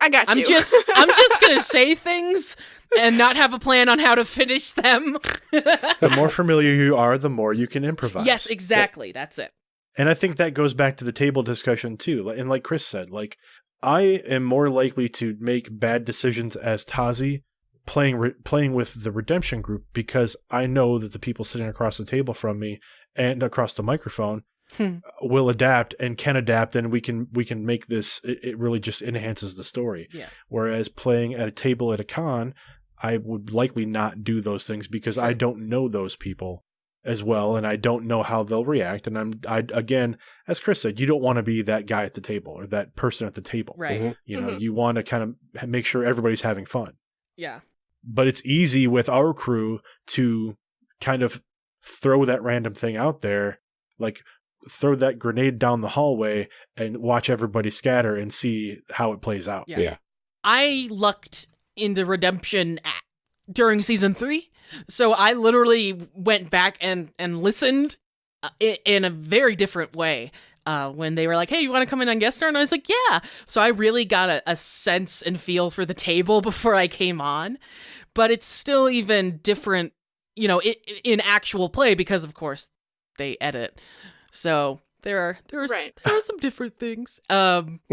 I got you I'm just I'm just gonna say things and not have a plan on how to finish them. the more familiar you are, the more you can improvise. yes, exactly. That's it. And I think that goes back to the table discussion too. And like Chris said, like I am more likely to make bad decisions as Tazi playing re- playing with the redemption group because I know that the people sitting across the table from me and across the microphone Hmm. will adapt and can adapt and we can we can make this it, it really just enhances the story. Yeah. Whereas playing at a table at a con, I would likely not do those things because I don't know those people as well and I don't know how they'll react and I'm I again as Chris said you don't want to be that guy at the table or that person at the table Right. Mhm. you know Mhm. you want to kind of make sure everybody's having fun Yeah. but it's easy with our crew to kind of throw that random thing out there like throw that grenade down the hallway and watch everybody scatter and see how it plays out Yeah. Yeah. I lucked into redemption at, during season three, so I literally went back and and listened uh, in a very different way. Uh, when they were like, "Hey, you want to come in on guest star?" and I was like, "Yeah." So I really got a, a sense and feel for the table before I came on, but it's still even different, you know, in actual play because of course they edit. So there are there are s- Right. there are some different things. Um,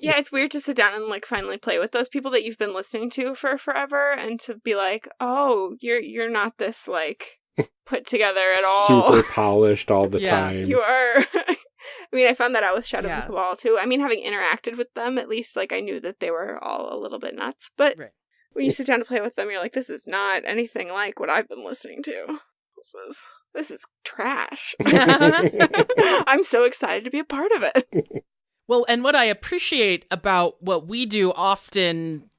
Yeah, it's weird to sit down and like finally play with those people that you've been listening to for forever and to be like, "Oh, you're you're not this like put together at all." Super polished all the Yeah. time. You are I mean, I found that out with Shadow Yeah. of the Cabal too. I mean, having interacted with them, at least like I knew that they were all a little bit nuts. But Right. when you sit down to play with them, you're like, this is not anything like what I've been listening to. This is this is trash. I'm so excited to be a part of it. Well, and what I appreciate about what we do often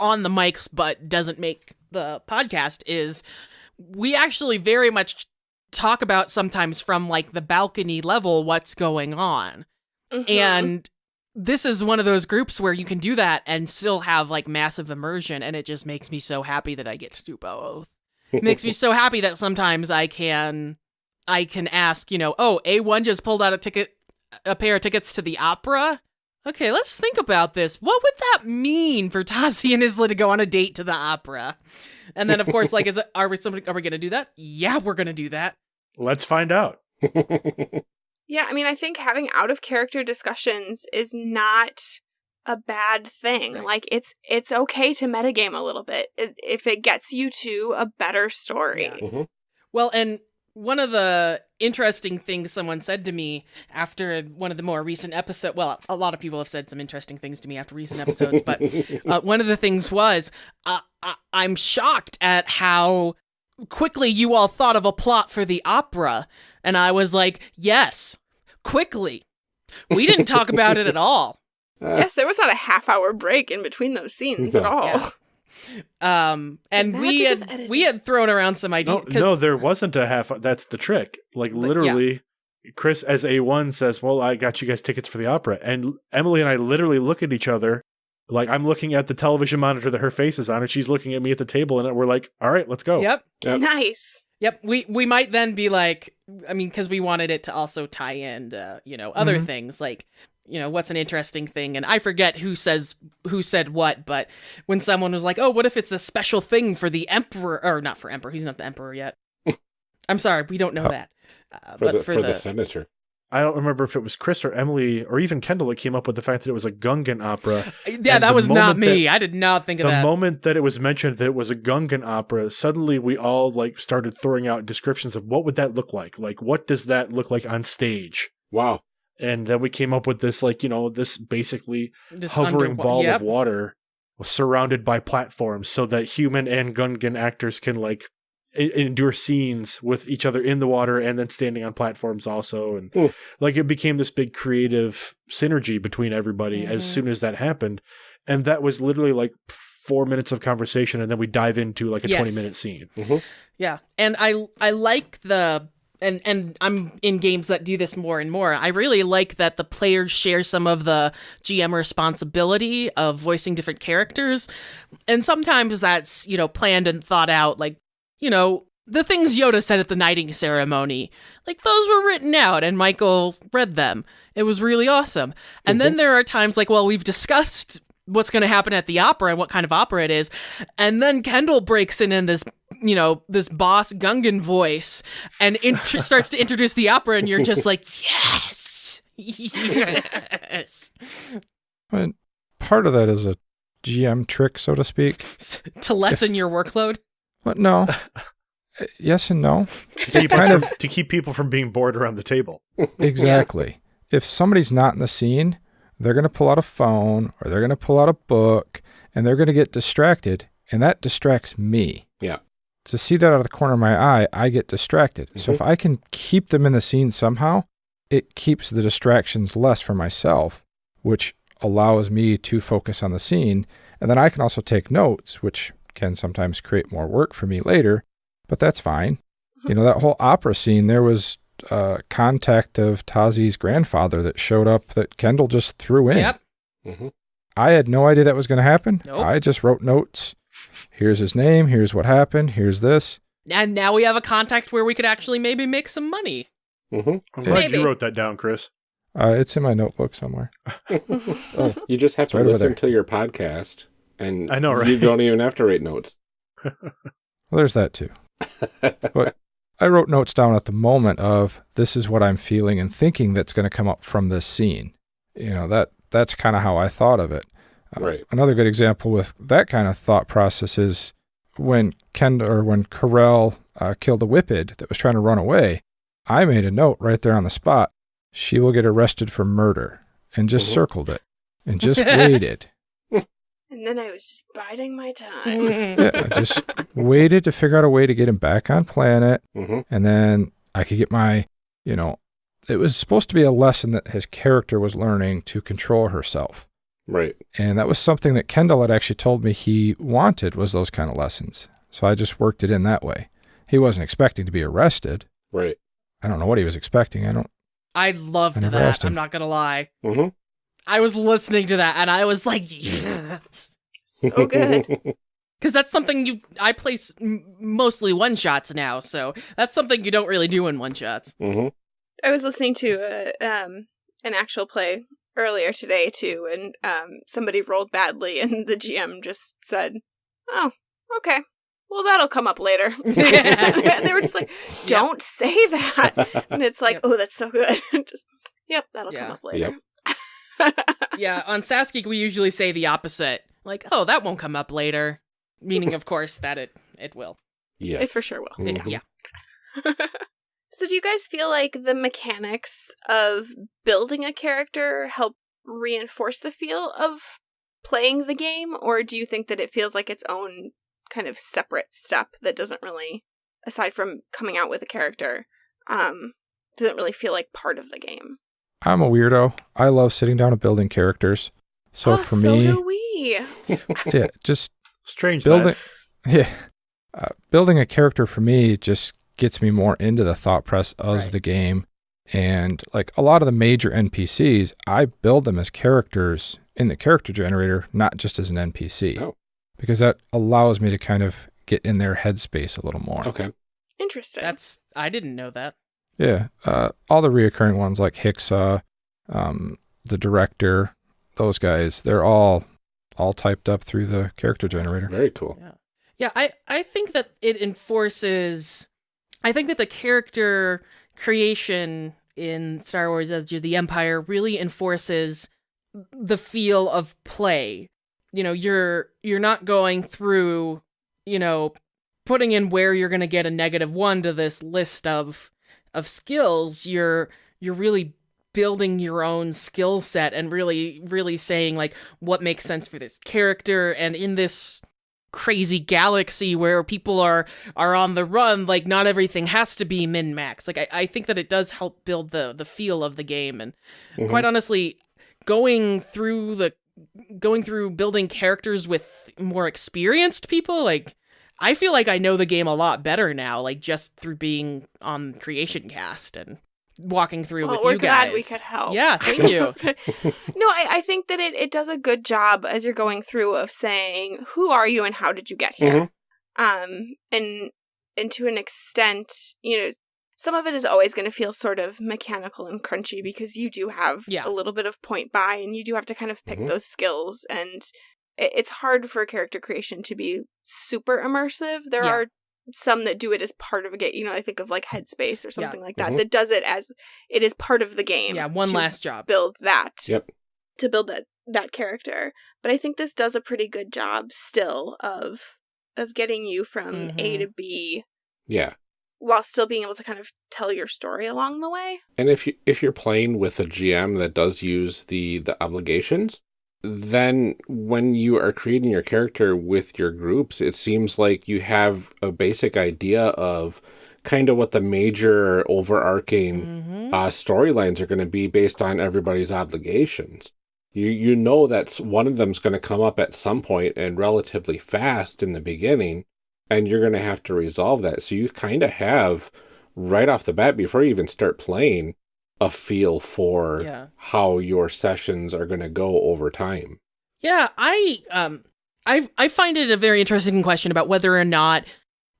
on the mics but doesn't make the podcast is we actually very much talk about sometimes from like the balcony level what's going on. Mhm. And this is one of those groups where you can do that and still have like massive immersion and it just makes me so happy that I get to do both. It makes me so happy that sometimes I can I can ask, you know, oh, A1 just pulled out a ticket a pair of tickets to the opera. Okay, let's think about this. What would that mean for Tazi and Isla to go on a date to the opera? And then of course, like, is it are we somebody are we gonna do that? Yeah, we're gonna do that. Let's find out. Yeah, I mean, I think having out of character discussions is not a bad thing. Right. Like it's it's okay to metagame a little bit if it gets you to a better story. Yeah. Well, and one of the interesting things someone said to me after one of the more recent episodes, well, a lot of people have said some interesting things to me after recent episodes, but uh, one of the things was uh, I- I'm shocked at how quickly you all thought of a plot for the opera. And I was like, yes, quickly. We didn't talk about it at all. Yes, there was not a half hour break in between those scenes at all. Yeah. Um, and we had editing. we had thrown around some ideas. no, there wasn't a half. That's the trick. Like But, yeah. literally, Chris as a one says, "Well, I got you guys tickets for the opera," and Emily and I literally look at each other. Like I'm looking at the television monitor that her face is on, and she's looking at me at the table, and we're like, "All right, let's go." Yep. Yep. Nice. Yep, we we might then be like, I mean, because we wanted it to also tie in, uh, you know, other Mhm. things like, you know, what's an interesting thing, and I forget who says who said what, but when someone was like, oh, what if it's a special thing for the emperor, or not for emperor, he's not the emperor yet. I'm sorry, we don't know Oh. that, uh, for but the, for, for the, the senator. I don't remember if it was Chris or Emily or even Kendall that came up with the fact that it was a Gungan opera. yeah, and that was not moment me. I did not think of that. the moment that it was mentioned that it was a Gungan opera, suddenly we all like started throwing out descriptions of what would that look like? Like what does that look like on stage? Wow. And then we came up with this like, you know, this basically Just hovering under- ball yep. of water surrounded by platforms so that human and Gungan actors can like endure scenes with each other in the water and then standing on platforms also and Hmm. like it became this big creative synergy between everybody as Mhm. soon as that happened and that was literally like 4 minutes of conversation and then we dive into like a Yes. 20 minute scene Yeah, and I I like the and and I'm in games that do this more and more. I really like that the players share some of the GM responsibility of voicing different characters, and sometimes that's you know planned and thought out. Like you know the things Yoda said at the knighting ceremony, like those were written out, and Michael read them. It was really awesome. And then mhm. there are times like, well, we've discussed what's going to happen at the opera and what kind of opera it is. And then Kendall breaks in in this, you know, this boss Gungan voice and int- starts to introduce the opera, and you're just like, yes, yes, But part of that is a GM trick, so to speak. to lessen your workload. But no. Uh, yes and no. to keep, us Kind from- to keep people from being bored around the table Exactly. If somebody's not in the scene, they're going to pull out a phone or they're going to pull out a book and they're going to get distracted, and that distracts me. Yeah. To see that out of the corner of my eye, I get distracted. So if I can keep them in the scene somehow, it keeps the distractions less for myself, which allows me to focus on the scene. And then I can also take notes, which can sometimes create more work for me later, but that's fine. You know, that whole opera scene, there was uh, contact of Tazi's grandfather that showed up that Kendall just threw in. Yep. Mhm. I had no idea that was going to happen. Nope. I just wrote notes. Here's his name. Here's what happened. Here's this. And now we have a contact where we could actually maybe make some money. Mhm. i'm glad Maybe. you wrote that down chris Uh, it's in my notebook somewhere. Oh, you just have It's to right over listen to your podcast, and I know, right? You don't even have to write notes. Well, there's that too. But I wrote notes down at the moment of this is what I'm feeling and thinking that's going to come up from this scene. You know, that that's kind of how I thought of it. Uh, Right. Another good example with that kind of thought process is when Ken or when Carell uh, killed the Whiphid that was trying to run away. I made a note right there on the spot. She will get arrested for murder, and just Mhm. circled it and just waited. And then I was just biding my time. Yeah, I just waited to figure out a way to get him back on planet, hmm and then I could get my, you know, it was supposed to be a lesson that his character was learning to control herself. Right. And that was something that Kendall had actually told me he wanted was those kind of lessons. So I just worked it in that way. He wasn't expecting to be arrested. Right. I don't know what he was expecting. I don't. I loved I never that. him. I'm not gonna lie. hmm I was listening to that and I was like, yes. So good. Because that's something you. I place s- m- mostly one shots now, so that's something you don't really do in one shots. hmm I was listening to uh, um, an actual play earlier today too, and um, somebody rolled badly, and the GM just said, "Oh, okay, well that'll come up later." and they were just like, "Don't say that," and it's like, Yep. "Oh, that's so good." just, yep, that'll Yeah. come up later. Yep. yeah, on Sasky we usually say the opposite. Like, oh, that won't come up later. Meaning, of course, that it it will. Yeah, It for sure will. It- Mhm. yeah. So, do you guys feel like the mechanics of building a character help reinforce the feel of playing the game, or do you think that it feels like its own kind of separate step that doesn't really, aside from coming out with a character, um, doesn't really feel like part of the game? I'm a weirdo. I love sitting down and building characters. So oh, for so me, do we. yeah, just Strange building that. yeah uh, building a character for me just gets me more into the thought process of Right. the game and like a lot of the major npcs i build them as characters in the character generator not just as an npc Oh. because that allows me to kind of get in their headspace a little more Okay. Interesting. That's I didn't know that. yeah uh, all the reoccurring ones like hicksaw um, the director those guys they're all all typed up through the character generator Very cool. Yeah, I I think that it enforces. I think that the character creation in Star Wars: of the Empire really enforces the feel of play. You know, you're you're not going through, you know, putting in where you're going to get a negative 1 to this list of of skills. You're you're really building your own skill set and really really saying like what makes sense for this character and in this crazy galaxy where people are are on the run like not everything has to be min max like I, I think that it does help build the the feel of the game and Mhm. quite honestly going through the going through building characters with more experienced people like i feel like i know the game a lot better now like just through being on creation cast and walking through well, with we're you glad guys we could help. yeah thank you no, I, I think that it, it does a good job as you're going through of saying who are you and how did you get here. Um, and and to an extent, you know, some of it is always going to feel sort of mechanical and crunchy because you do have Yeah. a little bit of point buy and you do have to kind of pick Mhm. those skills and it, it's hard for character creation to be super immersive. There Yeah. are some that do it as part of a game. You know, I think of like Headspace or Yeah. something like that Mhm. that does it as it is part of the game. yeah one to last job build that Yep. to build that that character but i think this does a pretty good job still of of getting you from a Mhm. to b Yeah. while still being able to kind of tell your story along the way And if you if you're playing with a GM that does use the the obligations, then when you are creating your character with your groups, it seems like you have a basic idea of kind of what the major overarching mm-hmm. uh, storylines are going to be based on everybody's obligations. You you know that one of them's going to come up at some point and relatively fast in the beginning, and you're going to have to resolve that. So you kind of have right off the bat before you even start playing a feel for yeah how your sessions are going to go over time. Yeah, I um I I find it a very interesting question about whether or not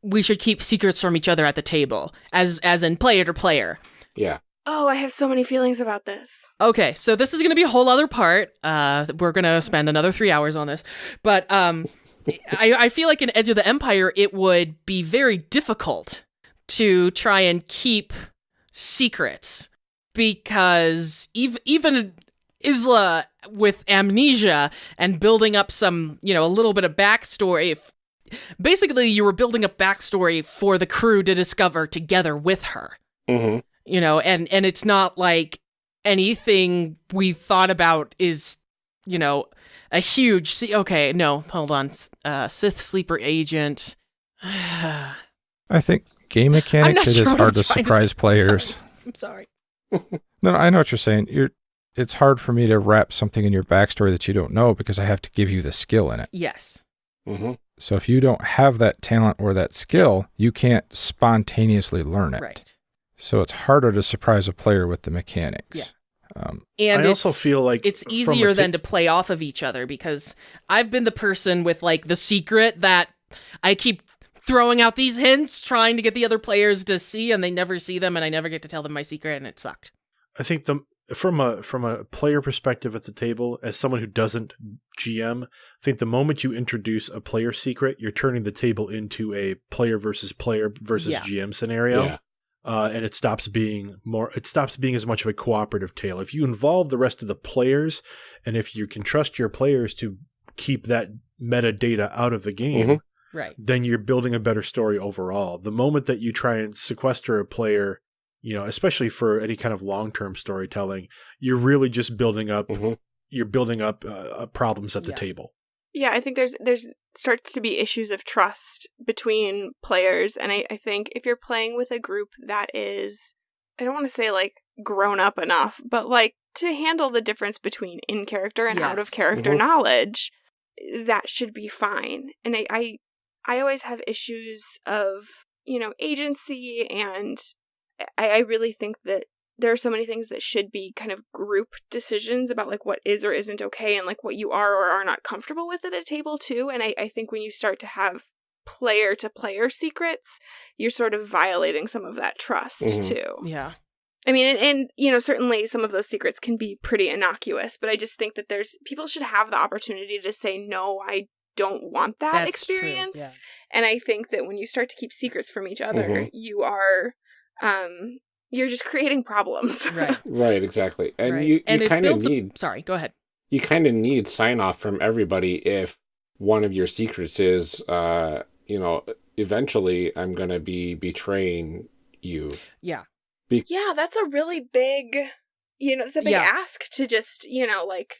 we should keep secrets from each other at the table, as as in player to player. Yeah. oh i have so many feelings about this Okay, so this is going to be a whole other part. Uh, we're going to spend another three hours on this, but um, I I feel like in Edge of the Empire, it would be very difficult to try and keep secrets because ev- even Isla with amnesia and building up some, you know, a little bit of backstory. f- Basically, you were building up backstory for the crew to discover together with her hmm you know and and it's not like anything we thought about is you know a huge see okay no hold on uh sith sleeper agent I think game I'm mechanics it sure is hard to trying to surprise say. players. i'm sorry No, no, I know what you're saying. You're it's hard for me to wrap something in your backstory that you don't know because I have to give you the skill in it. yes hmm So if you don't have that talent or that skill, you can't spontaneously learn it. right So it's harder to surprise a player with the mechanics. Yeah. Um, and I also feel like it's easier ta- than to play off of each other because I've been the person with like the secret that I keep throwing out these hints trying to get the other players to see and they never see them and I never get to tell them my secret and it sucked. I think the from a from a player perspective at the table, as someone who doesn't GM, I think the moment you introduce a player secret, you're turning the table into a player versus player versus Yeah. GM scenario. Yeah. Uh, and it stops being more it stops being as much of a cooperative tale if you involve the rest of the players and if you can trust your players to keep that metadata out of the game Mhm. Right. then you're building a better story overall. The moment that you try and sequester a player, you know, especially for any kind of long-term storytelling, you're really just building up hmm you're building up uh, uh, problems at the Yeah. table. Yeah, I think there's there's starts to be issues of trust between players, and I, I think if you're playing with a group that is, I don't want to say like grown up enough, but like to handle the difference between in character and out of Yes. character Mhm. knowledge, that should be fine. And I, I I always have issues of you know agency, and I, I really think that there are so many things that should be kind of group decisions about like what is or isn't okay and like what you are or are not comfortable with at a table too. And I, I think when you start to have player to player secrets, you're sort of violating some of that trust Mhm. too. Yeah. I mean, and, and you know, certainly some of those secrets can be pretty innocuous, but I just think that there's people should have the opportunity to say, no, I don't want that That's true, experience. yeah. And I think that when you start to keep secrets from each other, Mhm. you are, um, you're just creating problems. Right. Right, exactly. And right. you, you it kind of builds a- need sorry, go ahead. you kind of need sign off from everybody if one of your secrets is uh you know eventually i'm going to be betraying you Yeah. Yeah, that's a really big, you know, it's a big Yeah. ask to just, you know, like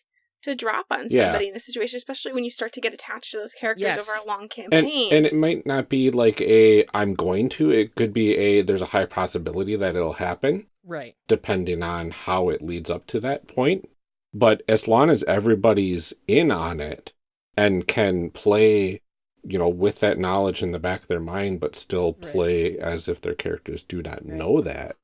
to drop on Yeah. somebody in a situation, especially when you start to get attached to those characters Yes. over a long campaign. and it might not be like a i'm going to it could be a there's a high possibility that it'll happen Right. depending on how it leads up to that point but as long as everybody's in on it and can play you know with that knowledge in the back of their mind but still Right. play as if their characters do not Right. know that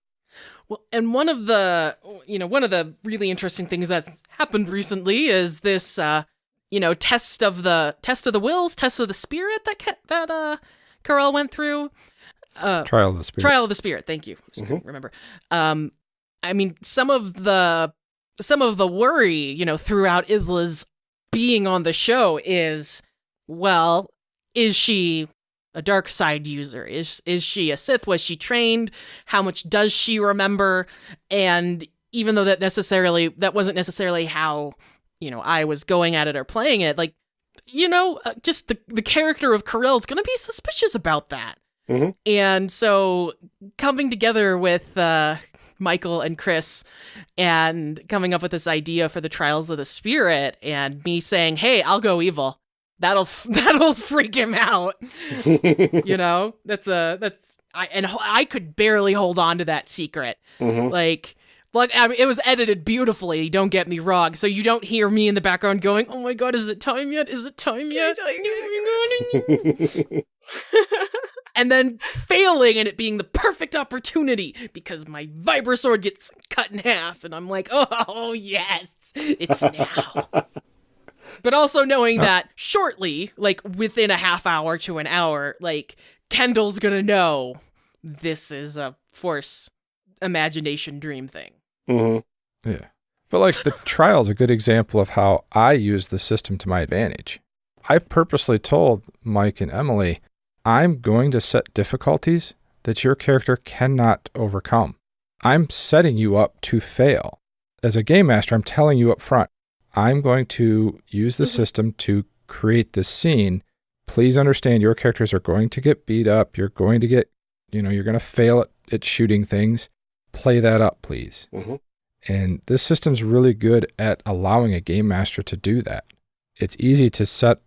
Well, and one of the, you know, one of the really interesting things that's happened recently is this, uh, you know, test of the test of the wills, test of the spirit that that uh, Carell went through. Uh, trial of the spirit. Trial of the Spirit. Thank you. Couldn't Remember. Um, I mean, some of the some of the worry, you know, throughout Isla's being on the show is, well, is she a dark side user? Is is she a Sith? Was she trained? How much does she remember? And even though that necessarily that wasn't necessarily how you know I was going at it or playing it, like you know, uh, just the the character of Carell is going to be suspicious about that. And so coming together with uh, Michael and Chris and coming up with this idea for the Trials of the Spirit and me saying, "Hey, I'll go evil." That'll that'll freak him out. you know? That's a that's I and I could barely hold on to that secret. Mhm. Like like I mean, it was edited beautifully, don't get me wrong. So you don't hear me in the background going, "Oh my god, is it time yet? Is it time yet?" and then failing and it being the perfect opportunity because my vibrosword gets cut in half and I'm like, oh yes, it's now. But also knowing that shortly, like within a half hour to an hour, like Kendall's gonna know this is a force imagination dream thing. Mm-hmm. Yeah. But like the trial is a good example of how I use the system to my advantage. I purposely told Mike and Emily, I'm going to set difficulties that your character cannot overcome. I'm setting you up to fail. As a game master, I'm telling you up front, I'm going to use the Mhm. system to create this scene. Please understand your characters are going to get beat up. You're going to get, you know, you're going to fail at, at shooting things. Play that up, please. Mhm. And this system's really good at allowing a game master to do that. It's easy to set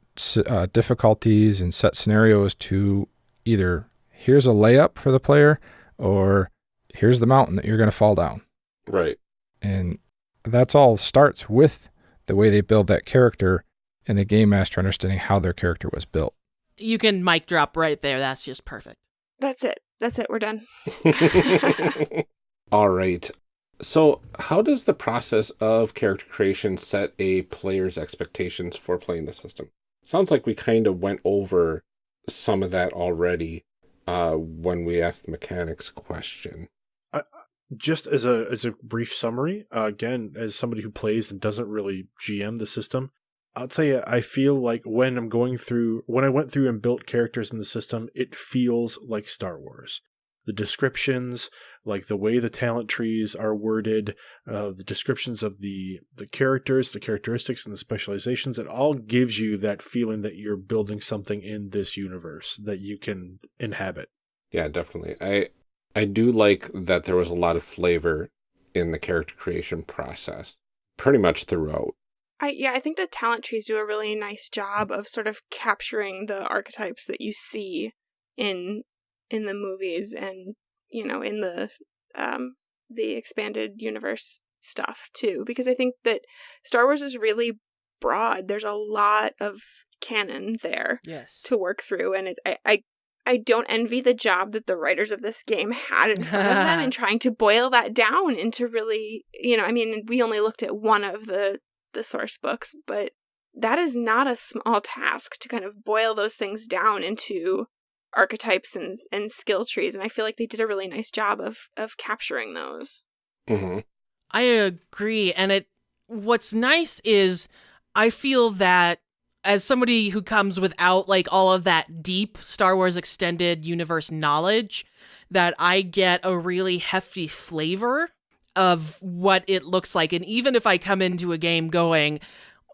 uh, difficulties and set scenarios to either here's a layup for the player or here's the mountain that you're going to fall down. Right. And that's all starts with the way they build that character and the game master understanding how their character was built. You can mic drop right there. That's just perfect. That's it. That's it. We're done. All right. So, how does the process of character creation set a player's expectations for playing the system? Sounds like we kind of went over some of that already uh, when we asked the mechanics question. Just as a as a brief summary, uh, again, as somebody who plays and doesn't really GM the system, I'll tell you, I feel like when I'm going through when I went through and built characters in the system, it feels like Star Wars. The descriptions, like the way the talent trees are worded, uh, the descriptions of the the characters, the characteristics, and the specializations, it all gives you that feeling that you're building something in this universe that you can inhabit. Yeah, definitely. I I do like that there was a lot of flavor in the character creation process, pretty much throughout. I yeah, I think the talent trees do a really nice job of sort of capturing the archetypes that you see in in the movies and you know in the um the expanded universe stuff too because I think that Star Wars is really broad. There's a lot of canon there Yes. to work through and it, I, I I don't envy the job that the writers of this game had in front of them in trying to boil that down into really you know I mean we only looked at one of the the source books but that is not a small task to kind of boil those things down into archetypes and and skill trees and I feel like they did a really nice job of of capturing those. hmm I agree. And it what's nice is I feel that as somebody who comes without like all of that deep Star Wars extended universe knowledge, that I get a really hefty flavor of what it looks like. And even if I come into a game going,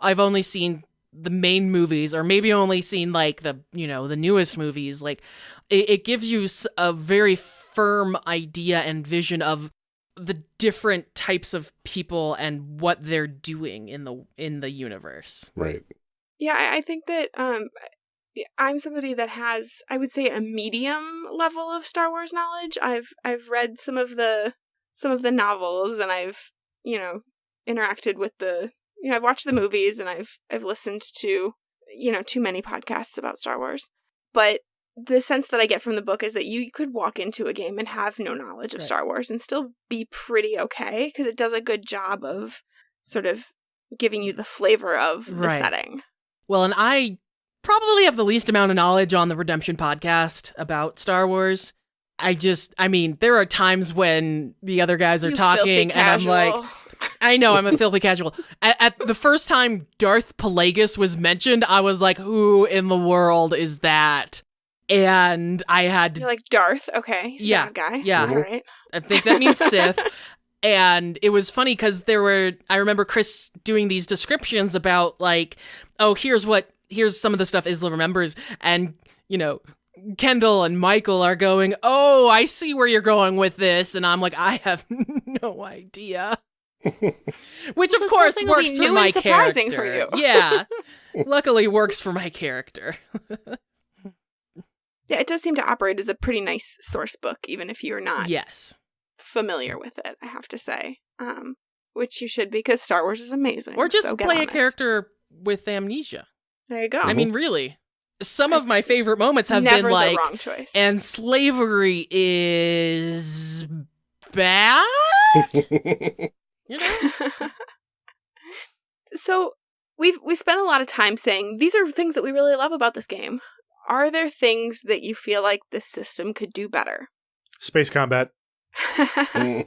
I've only seen the main movies or maybe only seen like the you know the newest movies like it, it gives you a very firm idea and vision of the different types of people and what they're doing in the in the universe. Right. Yeah, I, I think that um, I'm somebody that has, I would say, a medium level of Star Wars knowledge. I've I've read some of the some of the novels, and I've you know interacted with the you know I've watched the movies, and I've I've listened to you know too many podcasts about Star Wars. But the sense that I get from the book is that you could walk into a game and have no knowledge of Right. Star Wars and still be pretty okay because it does a good job of sort of giving you the flavor of the Right. setting. Well, and I probably have the least amount of knowledge on the Redemption podcast about Star Wars. I just, I mean, there are times when the other guys are You talking, and I'm like. I know I'm a filthy casual. At, at the first time Darth Plagueis was mentioned, I was like, who in the world is that? And I had You're like Darth, okay? He's a Yeah, guy. yeah. all right. I think that means Sith. And it was funny because there were, I remember Chris doing these descriptions about, like, oh, here's what, here's some of the stuff Isla remembers. And, you know, Kendall and Michael are going, oh, I see where you're going with this. And I'm like, I have no idea. Which, of This course, thing will be works new for my and surprising character. for you. yeah. Luckily, works for my character. Yeah, it does seem to operate as a pretty nice source book, even if you're not Yes. Familiar with it. I have to say, um, which you should because Star Wars is amazing. Or just so play a it. character with amnesia. There you go. I mean, really. Some of my favorite moments have never been like, the wrong choice. and slavery is bad. You know, so we've we spent a lot of time saying these are things that we really love about this game. Are there things that you feel like this system could do better? Space combat. I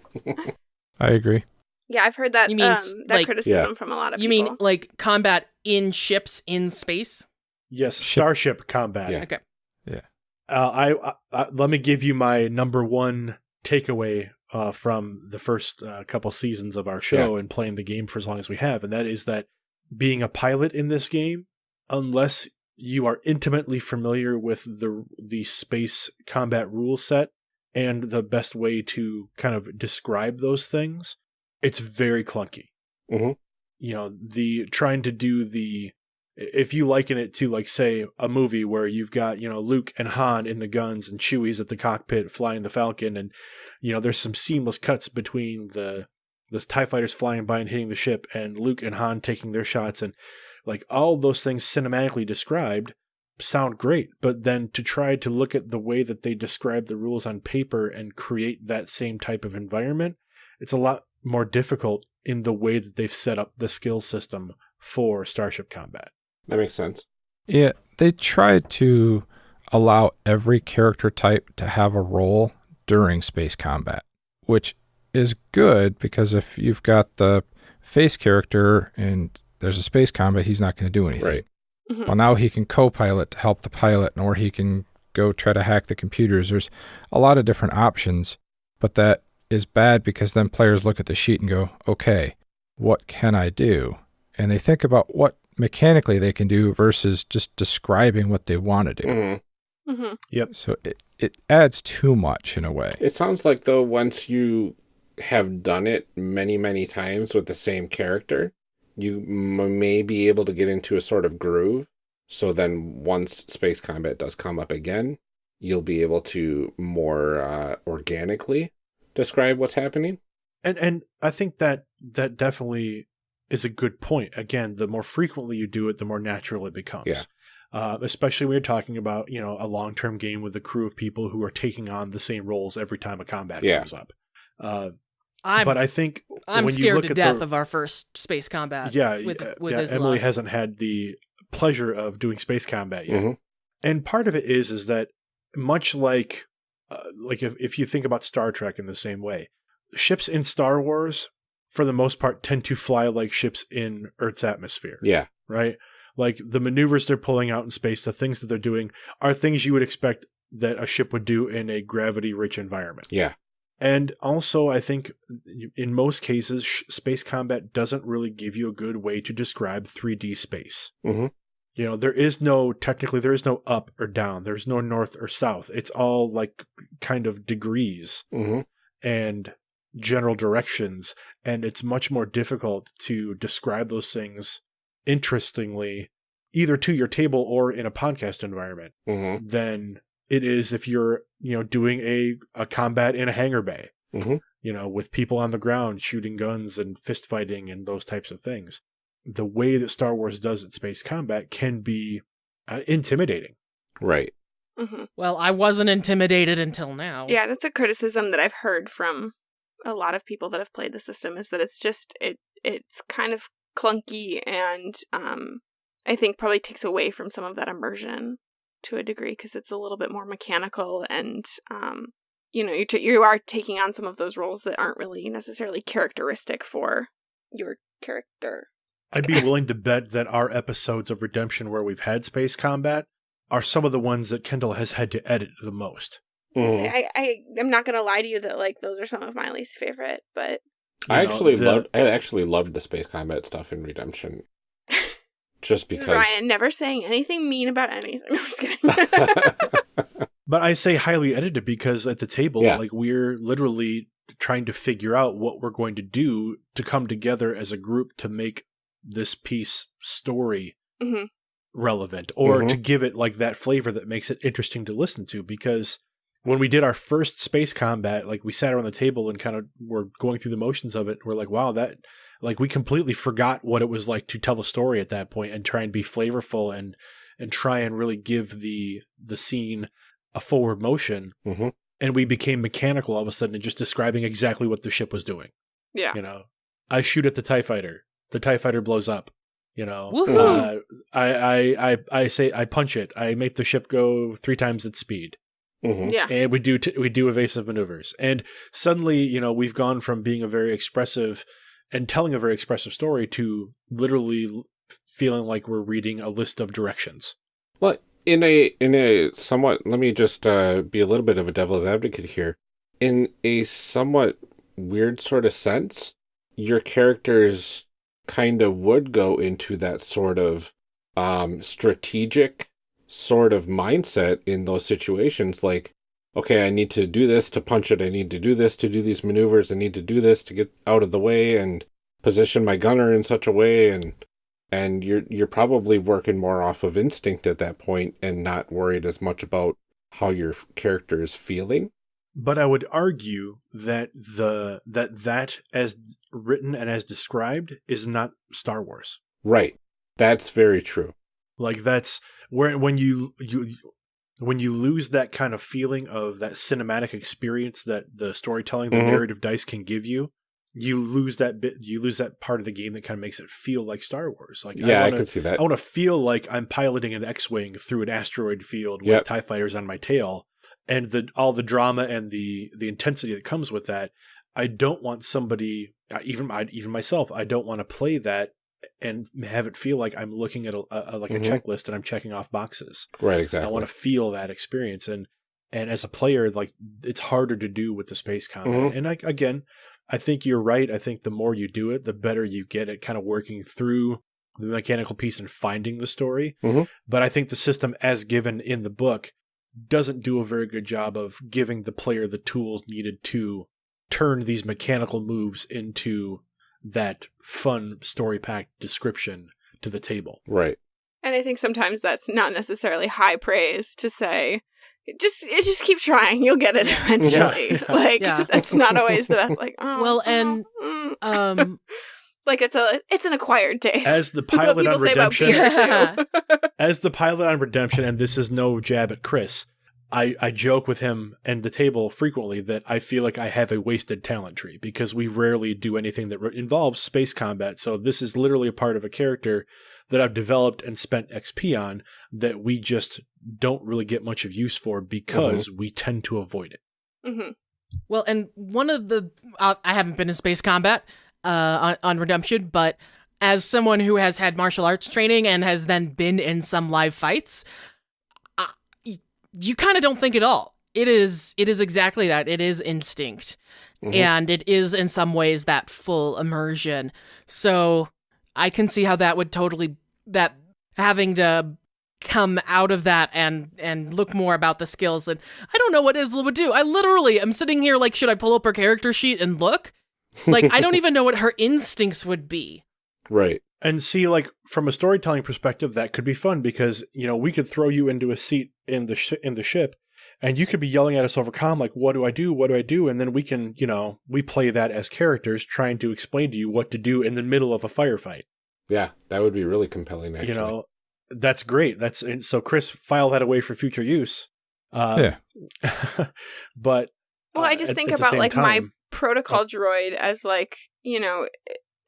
agree. yeah, I've heard that You mean um, that like- criticism from a lot of you people. You mean like combat in ships in space? Yes, Ship- starship combat. Yeah. Okay. Uh, I, I let me give you my number one takeaway uh, from the first uh, couple seasons of our show and playing the game for as long as we have, and that is that being a pilot in this game, unless you are intimately familiar with the the space combat rule set and the best way to kind of describe those things, it's very clunky. Mhm. You know, the trying to do the if you liken it to like say a movie where you've got you know Luke and Han in the guns and Chewie's at the cockpit flying the Falcon and you know there's some seamless cuts between the those Tie fighters flying by and hitting the ship and Luke and Han taking their shots and like all those things cinematically described sound great but then to try to look at the way that they describe the rules on paper and create that same type of environment it's a lot more difficult in the way that they've set up the skill system for starship combat That makes sense. Yeah, they tried to allow every character type to have a role during space combat, which is good because if you've got the face character and there's a space combat, he's not going to do anything. Right. Mhm. Well, now he can co-pilot to help the pilot, or he can go try to hack the computers. There's a lot of different options, but that is bad because then players look at the sheet and go, "Okay, what can I do?" And they think about what mechanically they can do versus just describing what they want to do. Mhm. Mhm. So it, it adds too much in a way. It sounds like though once you have done it many many times with the same character, you m- may be able to get into a sort of groove. So then once space combat does come up again, you'll be able to more uh, organically describe what's happening. and and I think that that definitely is a good point. Again, the more frequently you do it, the more natural it becomes. Yeah. Uh, especially when you're talking about you know a long term game with a crew of people who are taking on the same roles every time a combat Yeah. comes up. Uh, I'm but I think I'm when you scared look to at death the, of our first space combat. yeah with with yeah, Islam. Emily hasn't had the pleasure of doing space combat yet. Mhm. and part of it is is that much like uh, like if, if you think about star trek in the same way ships in star wars for the most part tend to fly like ships in earth's atmosphere Yeah. right like the maneuvers they're pulling out in space the things that they're doing are things you would expect that a ship would do in a gravity rich environment Yeah. And also i think in most cases space combat doesn't really give you a good way to describe 3d space. Mhm. you know there is no technically there is no up or down. There's no north or south. It's all like kind of degrees hmm and general directions. And it's much more difficult to describe those things interestingly either to your table or in a podcast environment hmm than it is if you're you know doing a, a combat in a hangar bay Mhm. you know with people on the ground shooting guns and fist fighting and those types of things the way that star wars does its space combat can be uh, intimidating Right. hmm Well, I wasn't intimidated until now. Yeah, that's a criticism that I've heard from a lot of people that have played the system is that it's just it it's kind of clunky and um I think probably takes away from some of that immersion to a degree because it's a little bit more mechanical and um you know you t- you are taking on some of those roles that aren't really necessarily characteristic for your character. i'd be willing to bet that our episodes of redemption where we've had space combat are some of the ones that kendall has had to edit the most So I say. I, I I'm not gonna lie to you that like those are some of my least favorite, but I know, actually the- loved. I actually loved the space combat stuff in Redemption. Just because. Ryan never saying anything mean about anything. No, I'm just kidding. But I say highly edited because at the table, Yeah. like we're literally trying to figure out what we're going to do to come together as a group to make this piece story hmm relevant or Mhm. to give it like that flavor that makes it interesting to listen to because when we did our first space combat like we sat around the table and kind of were going through the motions of it. We're like wow that like we completely forgot what it was like to tell a story at that point and try and be flavorful and and try and really give the the scene a forward motion. Mhm. and we became mechanical all of a sudden and just describing exactly what the ship was doing. Yeah. you know i shoot at the tie fighter. The tie fighter blows up. You know uh, I, I i i say i punch it. I make the ship go three times its speed Mhm. Yeah. and we do t- we do evasive maneuvers and suddenly you know we've gone from being a very expressive and telling a very expressive story to literally l- feeling like we're reading a list of directions Well, in a in a somewhat let me just uh, be a little bit of a devil's advocate here. In a somewhat weird sort of sense, your characters kind of would go into that sort of um, strategic sort of mindset in those situations. Like, okay, I need to do this to punch it. I need to do this to do these maneuvers. I need to do this to get out of the way and position my gunner in such a way and and you're you're probably working more off of instinct at that point and not worried as much about how your character is feeling. But I would argue that the that that as written and as described is not Star Wars. Right. That's very true. Like that's where when you you when you lose that kind of feeling of that cinematic experience that the storytelling, the Mhm. narrative dice can give you, you lose that bit. You lose that part of the game that kind of makes it feel like Star Wars. Like Yeah, I, wanna, can see that. I want to feel like I'm piloting an X-wing through an asteroid field with Yep. Tie fighters on my tail, and the all the drama and the the intensity that comes with that. I don't want somebody, even I, even myself, I don't want to play that and have it feel like I'm looking at a, a like Mhm. a checklist and I'm checking off boxes. right, exactly. I want to feel that experience, and and as a player, like it's harder to do with the space combat. Mhm. And I, again, I think you're right. I think the more you do it, the better you get at kind of working through the mechanical piece and finding the story. Mhm. But I think the system, as given in the book, doesn't do a very good job of giving the player the tools needed to turn these mechanical moves into that fun story packed description to the table. right. And I think sometimes that's not necessarily high praise to say, just just keep trying, you'll get it eventually. Yeah. Like Yeah. that's not always the best. Like oh, Well, oh, and, mm. Um, like it's a it's an acquired taste. As the pilot on Redemption, beer, as the pilot on Redemption, and this is no jab at Chris, I, I joke with him and the table frequently that I feel like I have a wasted talent tree because we rarely do anything that re- involves space combat. So this is literally a part of a character that I've developed and spent XP on that we just don't really get much of use for because we tend to avoid it. Mhm. Well, and one of the uh, I haven't been in space combat uh, on, on Redemption, but as someone who has had martial arts training and has then been in some live fights, uh, y- you kind of don't think at all. It is it is exactly that. It is instinct, Mhm. and it is in some ways that full immersion. So I can see how that would totally that having to come out of that and and look more about the skills and I don't know what Isla would do. I literally am sitting here like should I pull up her character sheet and look? Like I don't even know what her instincts would be. Right. And see, like from a storytelling perspective, that could be fun because you know we could throw you into a seat in the sh- in the ship, and you could be yelling at us over comm like, "What do I do? What do I do?" And then we can, you know, we play that as characters trying to explain to you what to do in the middle of a firefight. Yeah, that would be really compelling. Actually, You know, that's great. That's and so Chris, file that away for future use. Uh, yeah, but Well, uh, I just at- think at about same like my protocol Oh. droid as like you know.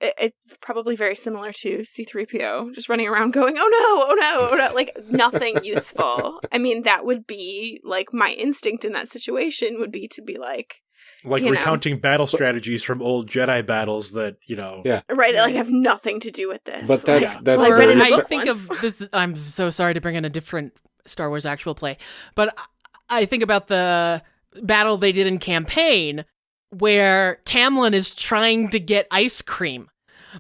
It, it's probably very similar to C3PO, just running around going, oh no, oh no, oh no, like nothing useful. I mean, that would be like my instinct in that situation would be to be like, like you know. recounting battle strategies from old Jedi battles that you know. Yeah. right, that like have nothing to do with this. But that's Like, that's well, I or read it in a very I think once. of this I'm so sorry to bring in a different Star Wars actual play, but I I think about the battle they did in campaign where Tamlin is trying to get ice cream.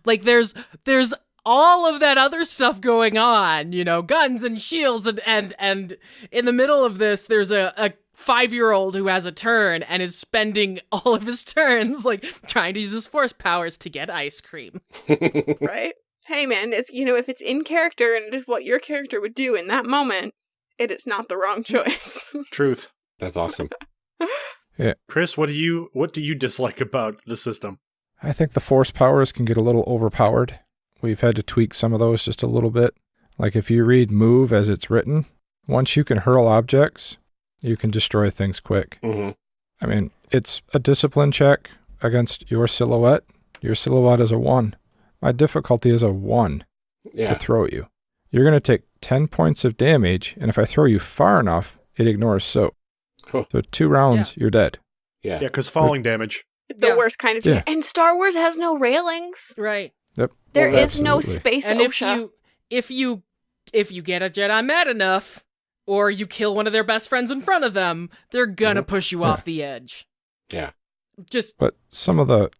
Like there's there's all of that other stuff going on, you know, guns and shields and and and in the middle of this there's a, a five year old who has a turn and is spending all of his turns like trying to use his force powers to get ice cream. right? Hey man, it's you know, if it's in character and it is what your character would do in that moment, it is not the wrong choice. Truth. that's awesome. Chris, what do you what do you dislike about the system? I think the force powers can get a little overpowered. We've had to tweak some of those just a little bit. Like if you read move as it's written, once you can hurl objects, you can destroy things quick. hmm I mean, it's a discipline check against your silhouette. Your silhouette is a one. My difficulty is a one Yeah. to throw you. You're going to take 10 points of damage, and if I throw you far enough, it ignores soak. Huh. So two rounds, you're dead. Yeah. Yeah, because falling damage. the Yeah. worst kind of Yeah. And Star Wars has no railings. Right. Yep. There Well, is no absolutely. space and if you if you if you get a Jedi mad enough, or you kill one of their best friends in front of them, they're gonna push you Yeah. off the edge. Yeah. Just But some of the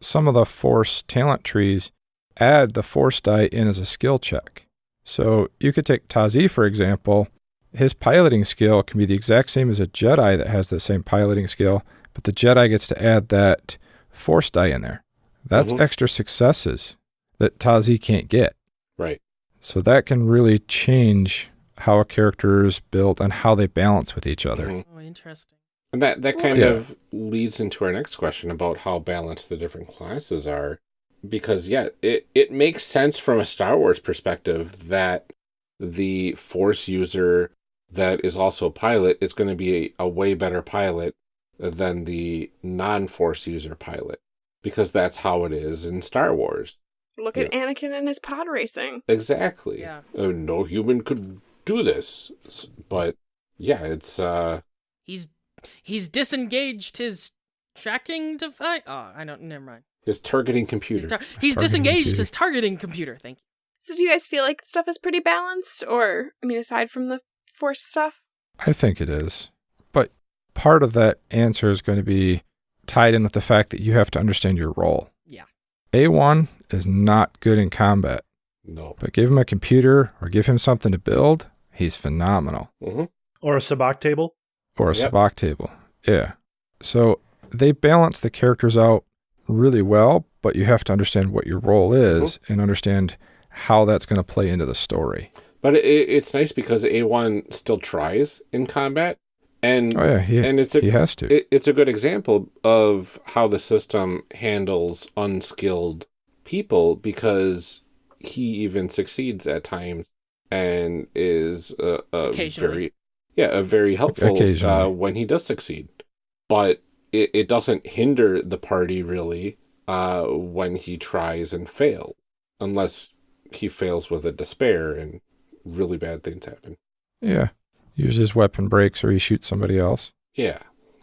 some of the force talent trees add the force die in as a skill check. So you could take Tazi for example. His piloting skill can be the exact same as a Jedi that has the same piloting skill, but the Jedi gets to add that force die in there. That's Mhm. extra successes that Tazi can't get. Right. So that can really change how a character is built and how they balance with each other. Mhm. oh, interesting. And that that kind Yeah. of leads into our next question about how balanced the different classes are. Because yeah, it, it makes sense from a Star Wars perspective that the Force user that is also a pilot it's going to be a, a way better pilot than the non-Force user pilot. Because that's how it is in Star Wars. Look at Anakin and his pod racing. Exactly. Yeah. Uh, no human could do this. But yeah, it's uh He's he's disengaged his tracking device. Oh, I don't. Never mind. his targeting He's, computer. tar- he's Targeting disengaged computer. his targeting computer. Thank you. So do you guys feel like stuff is pretty balanced? Or, I mean, aside from the force stuff? I think it is. But part of that answer is going to be tied in with the fact that you have to understand your role. Yeah. A1 is not good in combat, no. but give him a computer or give him something to build, he's phenomenal. hmm Or a sabacc table. Or a Yep. sabacc table. Yeah. So they balance the characters out really well, but you have to understand what your role is and understand how that's going to play into the story. But it, it's nice because A1 still tries in combat, and Oh, yeah. He, and it's a he has to. it, it's a good example of how the system handles unskilled people because he even succeeds at times and is a, a Occasionally. very yeah a very helpful uh, when he does succeed, but it, it doesn't hinder the party really uh, when he tries and fails unless he fails with a despair and really bad things happen. yeah. Uses his weapon breaks or he shoots somebody else. Yeah,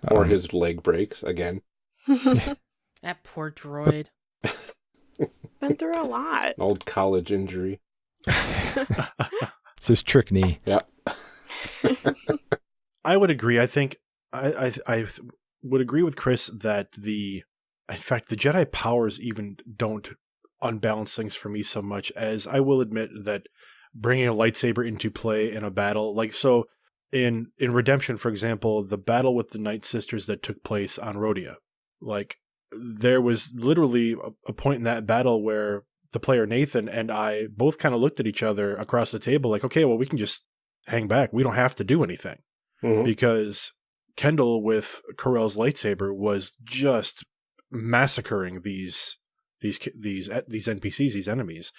or Um, his leg breaks again. That poor droid. Been through a lot. An old college injury. it's his trick knee. Yeah. I would agree. I think I, I I would agree with Chris that the in fact the Jedi powers even don't unbalance things for me so much as I will admit that bringing a lightsaber into play in a battle. Like so in in Redemption for example the battle with the Night Sisters that took place on Rhodia like there was literally a, a point in that battle where the player Nathan and I both kind of looked at each other across the table like okay well we can just hang back. We don't have to do anything. Mhm. because Kendall with Corell's lightsaber was just massacring these these these these NPCs, these enemies,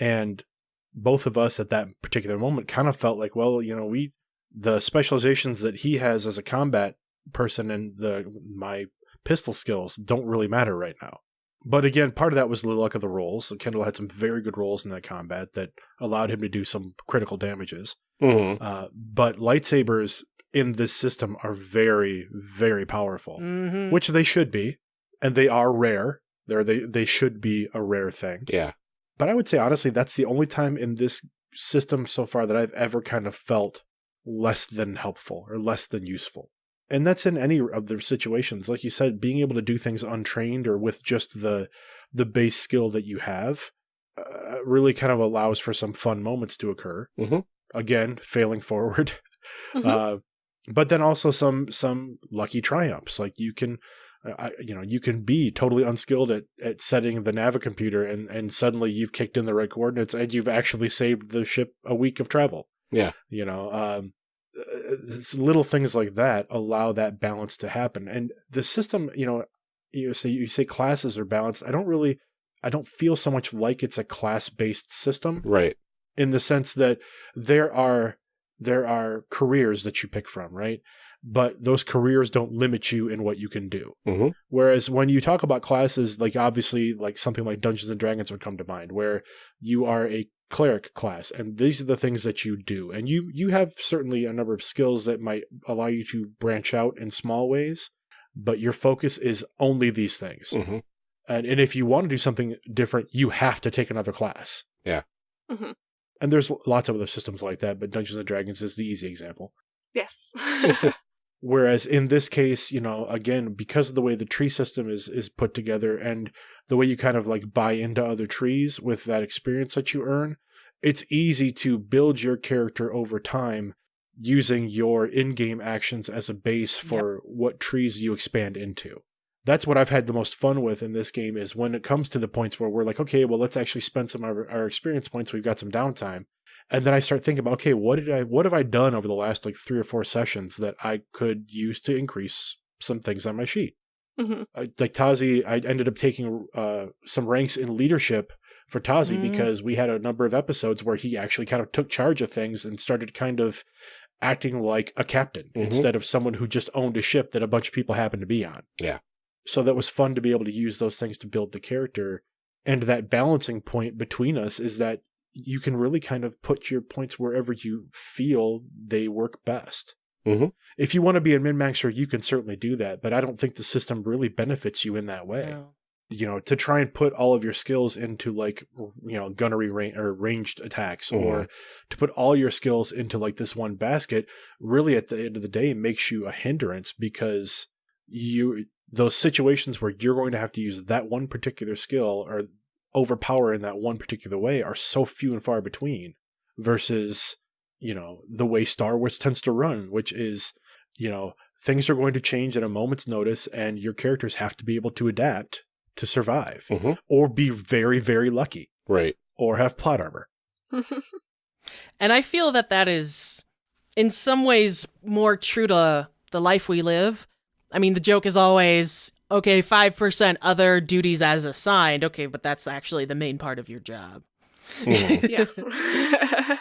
and both of us at that particular moment kind of felt like, well, you know, we the specializations that he has as a combat person and the my pistol skills don't really matter right now. But again, part of that was the luck of the rolls. So Kendall had some very good rolls in that combat that allowed him to do some critical damages. Mhm. Uh, but lightsabers in this system are very, very powerful, hmm which they should be, and they are rare. They're, they they should be a rare thing. Yeah. But I would say honestly, that's the only time in this system so far that I've ever kind of felt less than helpful or less than useful. And that's in any of the situations. Like you said, being able to do things untrained or with just the the base skill that you have uh, really kind of allows for some fun moments to occur. Mhm. Again, failing forward. Mhm. Uh, but then also some some lucky triumphs. Like you can, I, you know, you can be totally unskilled at, at setting the navicomputer, and and suddenly you've kicked in the right coordinates, and you've actually saved the ship a week of travel. Yeah. You know, um, uh, little things like that allow that balance to happen, and the system, you know, you say you say classes are balanced. I don't really, I don't feel so much like it's a class based system Right. in the sense that there are there are careers that you pick from, right? But those careers don't limit you in what you can do. Mhm. Whereas when you talk about classes, like obviously, like something like Dungeons and Dragons would come to mind, where you are a cleric class, and these are the things that you do, and you you have certainly a number of skills that might allow you to branch out in small ways, but your focus is only these things. hmm And and if you want to do something different, you have to take another class. Yeah. Mhm. And there's lots of other systems like that, but Dungeons and Dragons is the easy example. Yes. Whereas in this case, you know, again, because of the way the tree system is is put together and the way you kind of like buy into other trees with that experience that you earn, it's easy to build your character over time using your in-game actions as a base for what trees you expand into. That's what I've had the most fun with in this game is when it comes to the points where we're like, okay, well, let's actually spend some of our, our experience points. We've got some downtime and then I start thinking about okay, what did I what have I done over the last like three or four sessions that I could use to increase some things on my sheet? Mhm. I, like Tazi, I ended up taking uh, some ranks in leadership for Tazi Mm. because we had a number of episodes where he actually kind of took charge of things and started kind of acting like a captain Mhm. instead of someone who just owned a ship that a bunch of people happened to be on. Yeah. So that was fun to be able to use those things to build the character. And that balancing point between us is that you can really kind of put your points wherever you feel they work best. Mhm. If you want to be a min maxer, you can certainly do that, but I don't think the system really benefits you in that way. No. You know, to try and put all of your skills into like you know gunnery range or ranged attacks, or to put all your skills into like this one basket, really at the end of the day makes you a hindrance because you those situations where you're going to have to use that one particular skill or overpower in that one particular way are so few and far between versus you know the way Star Wars tends to run, which is you know things are going to change at a moment's notice, and your characters have to be able to adapt to survive, Mhm. or be very very lucky, Right. or have plot armor. And I feel that that is, in some ways, more true to the life we live. I mean, the joke is always, okay, 5% other duties as assigned. Okay, but that's actually the main part of your job. Mhm. yeah.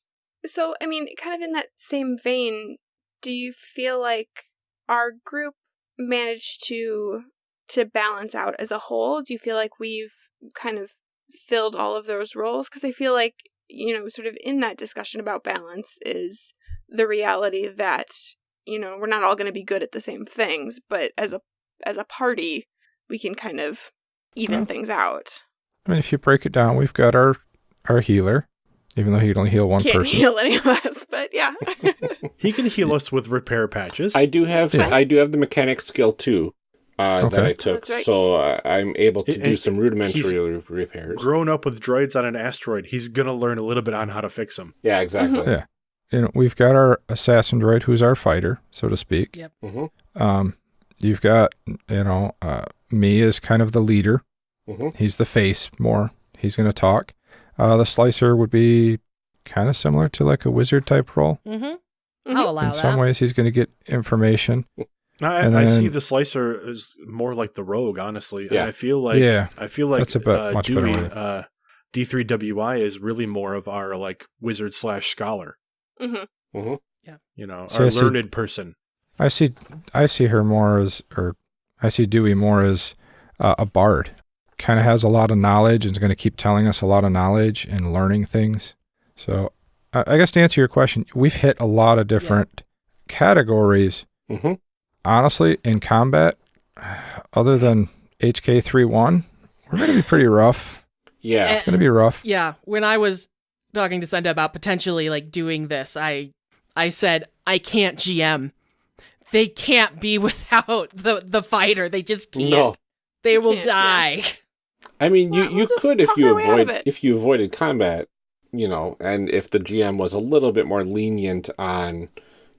so, I mean, kind of in that same vein, do you feel like our group managed to to balance out as a whole? Do you feel like we've kind of filled all of those roles? Because I feel like you know, sort of in that discussion about balance is the reality that you know we're not all going to be good at the same things, but as a as a party, we can kind of even Well, things out. I mean, if you break it down, we've got our our healer, even though he can only heal one Can't person. heal any of us, but yeah. He can heal us with repair patches. I do have Yeah. I do have the mechanic skill too. Uh, that I took, right. so uh, I'm able to And- do and some rudimentary re- repairs. Grown up with droids on an asteroid, he's gonna learn a little bit on how to fix them. yeah, exactly. Yeah. You know, we've got our assassin droid, who's our fighter, so to speak. Yep. hmm Um, you've got, you know, uh, me as kind of the leader. Mm-hmm. He's the face more. He's going to talk. Uh, the slicer would be kind of similar to like a wizard type role. Mm-hmm. Mhm. I'll allow In that. some ways, he's going to get information. I, And I see the slicer as more like the rogue, honestly. Yeah. And I feel like Yeah. I feel like That's a bit uh, much better Dewey, way. uh, D3WI is really more of our like wizard slash scholar. Mhm. hmm Yeah. You know, See, our I see. learned person. I see, I see her more as, or I see Dewey more as uh, a bard. Kind of has a lot of knowledge and is going to keep telling us a lot of knowledge and learning things. So, I I guess to answer your question, we've hit a lot of different categories. hmm Honestly, in combat, other than HK 3-1, we're going to be pretty rough. Yeah. It's going to be rough. Yeah, when I was talking to Senda about potentially like doing this, I I said I can't GM. They can't be without the the fighter. They just can't. No. They will can't, yeah. die. I mean, you, Well, we'll you could if you our way out of avoid if you avoided combat, you know, and if the GM was a little bit more lenient on,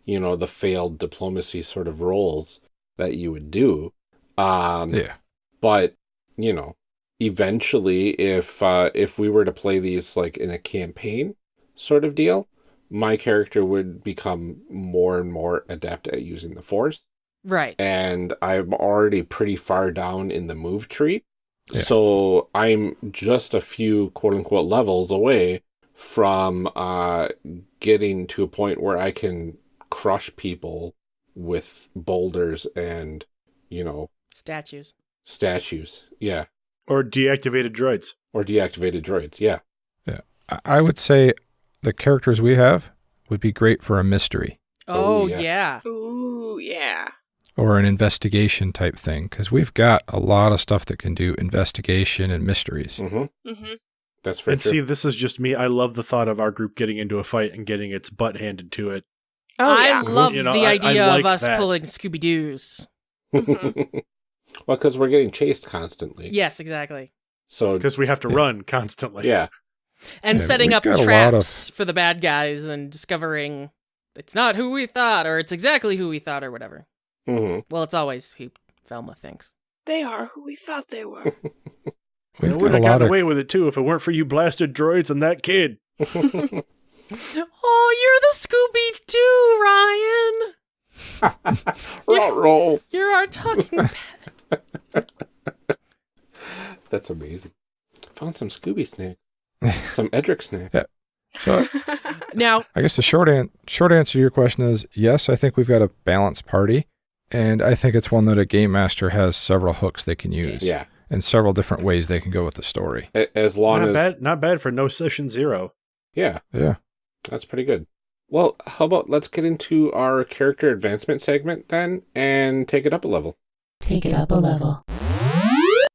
you know, the failed diplomacy sort of roles that you would do. Um, Yeah. but you know, eventually, if uh, if we were to play these like in a campaign sort of deal, my character would become more and more adept at using the Force Right. and I'm already pretty far down in the move tree. Yeah. So I'm just a few quote unquote levels away from uh, getting to a point where I can crush people with boulders and, you know, Statues. statues. Yeah. Or deactivated droids. Or deactivated droids. Yeah. I- I would say the characters we have would be great for a mystery Oh, Oh, yeah. yeah. Ooh, yeah. or an investigation type thing because we've got a lot of stuff that can do investigation and mysteries. Mm -hmm. Mm-hmm. That's very and true. see, this is just me. I love the thought of our group getting into a fight and getting its butt handed to it. Oh I yeah. love You know, the I- I idea like of us that. pulling Scooby Doo's. Mhm. well, because we're getting chased constantly. Yes, exactly. So Because we have to Yeah. run constantly. yeah, And Yeah, setting up got a lot of- traps for the bad guys and discovering it's not who we thought or it's exactly who we thought or whatever. hmm Well, it's always who Velma thinks. They are who we thought they were. We We've would got have gotten of away with it too if it weren't for you blasted droids and that kid. Oh, you're the Scooby Doo, Ryan. roll, roll. You're our talking pet. That's amazing. Found some Scooby snack, some Edric snack. Yeah. so. Now, I guess the short an- short answer to your question is yes. I think we've got a balanced party, and I think it's one that a game master has several hooks they can use, Yeah, and several different ways they can go with the story. As long Not as bad. Not bad for no session zero. yeah, Yeah. that's pretty good. Well, how about let's get into our character advancement segment then, and take it up a level. Take it up a level.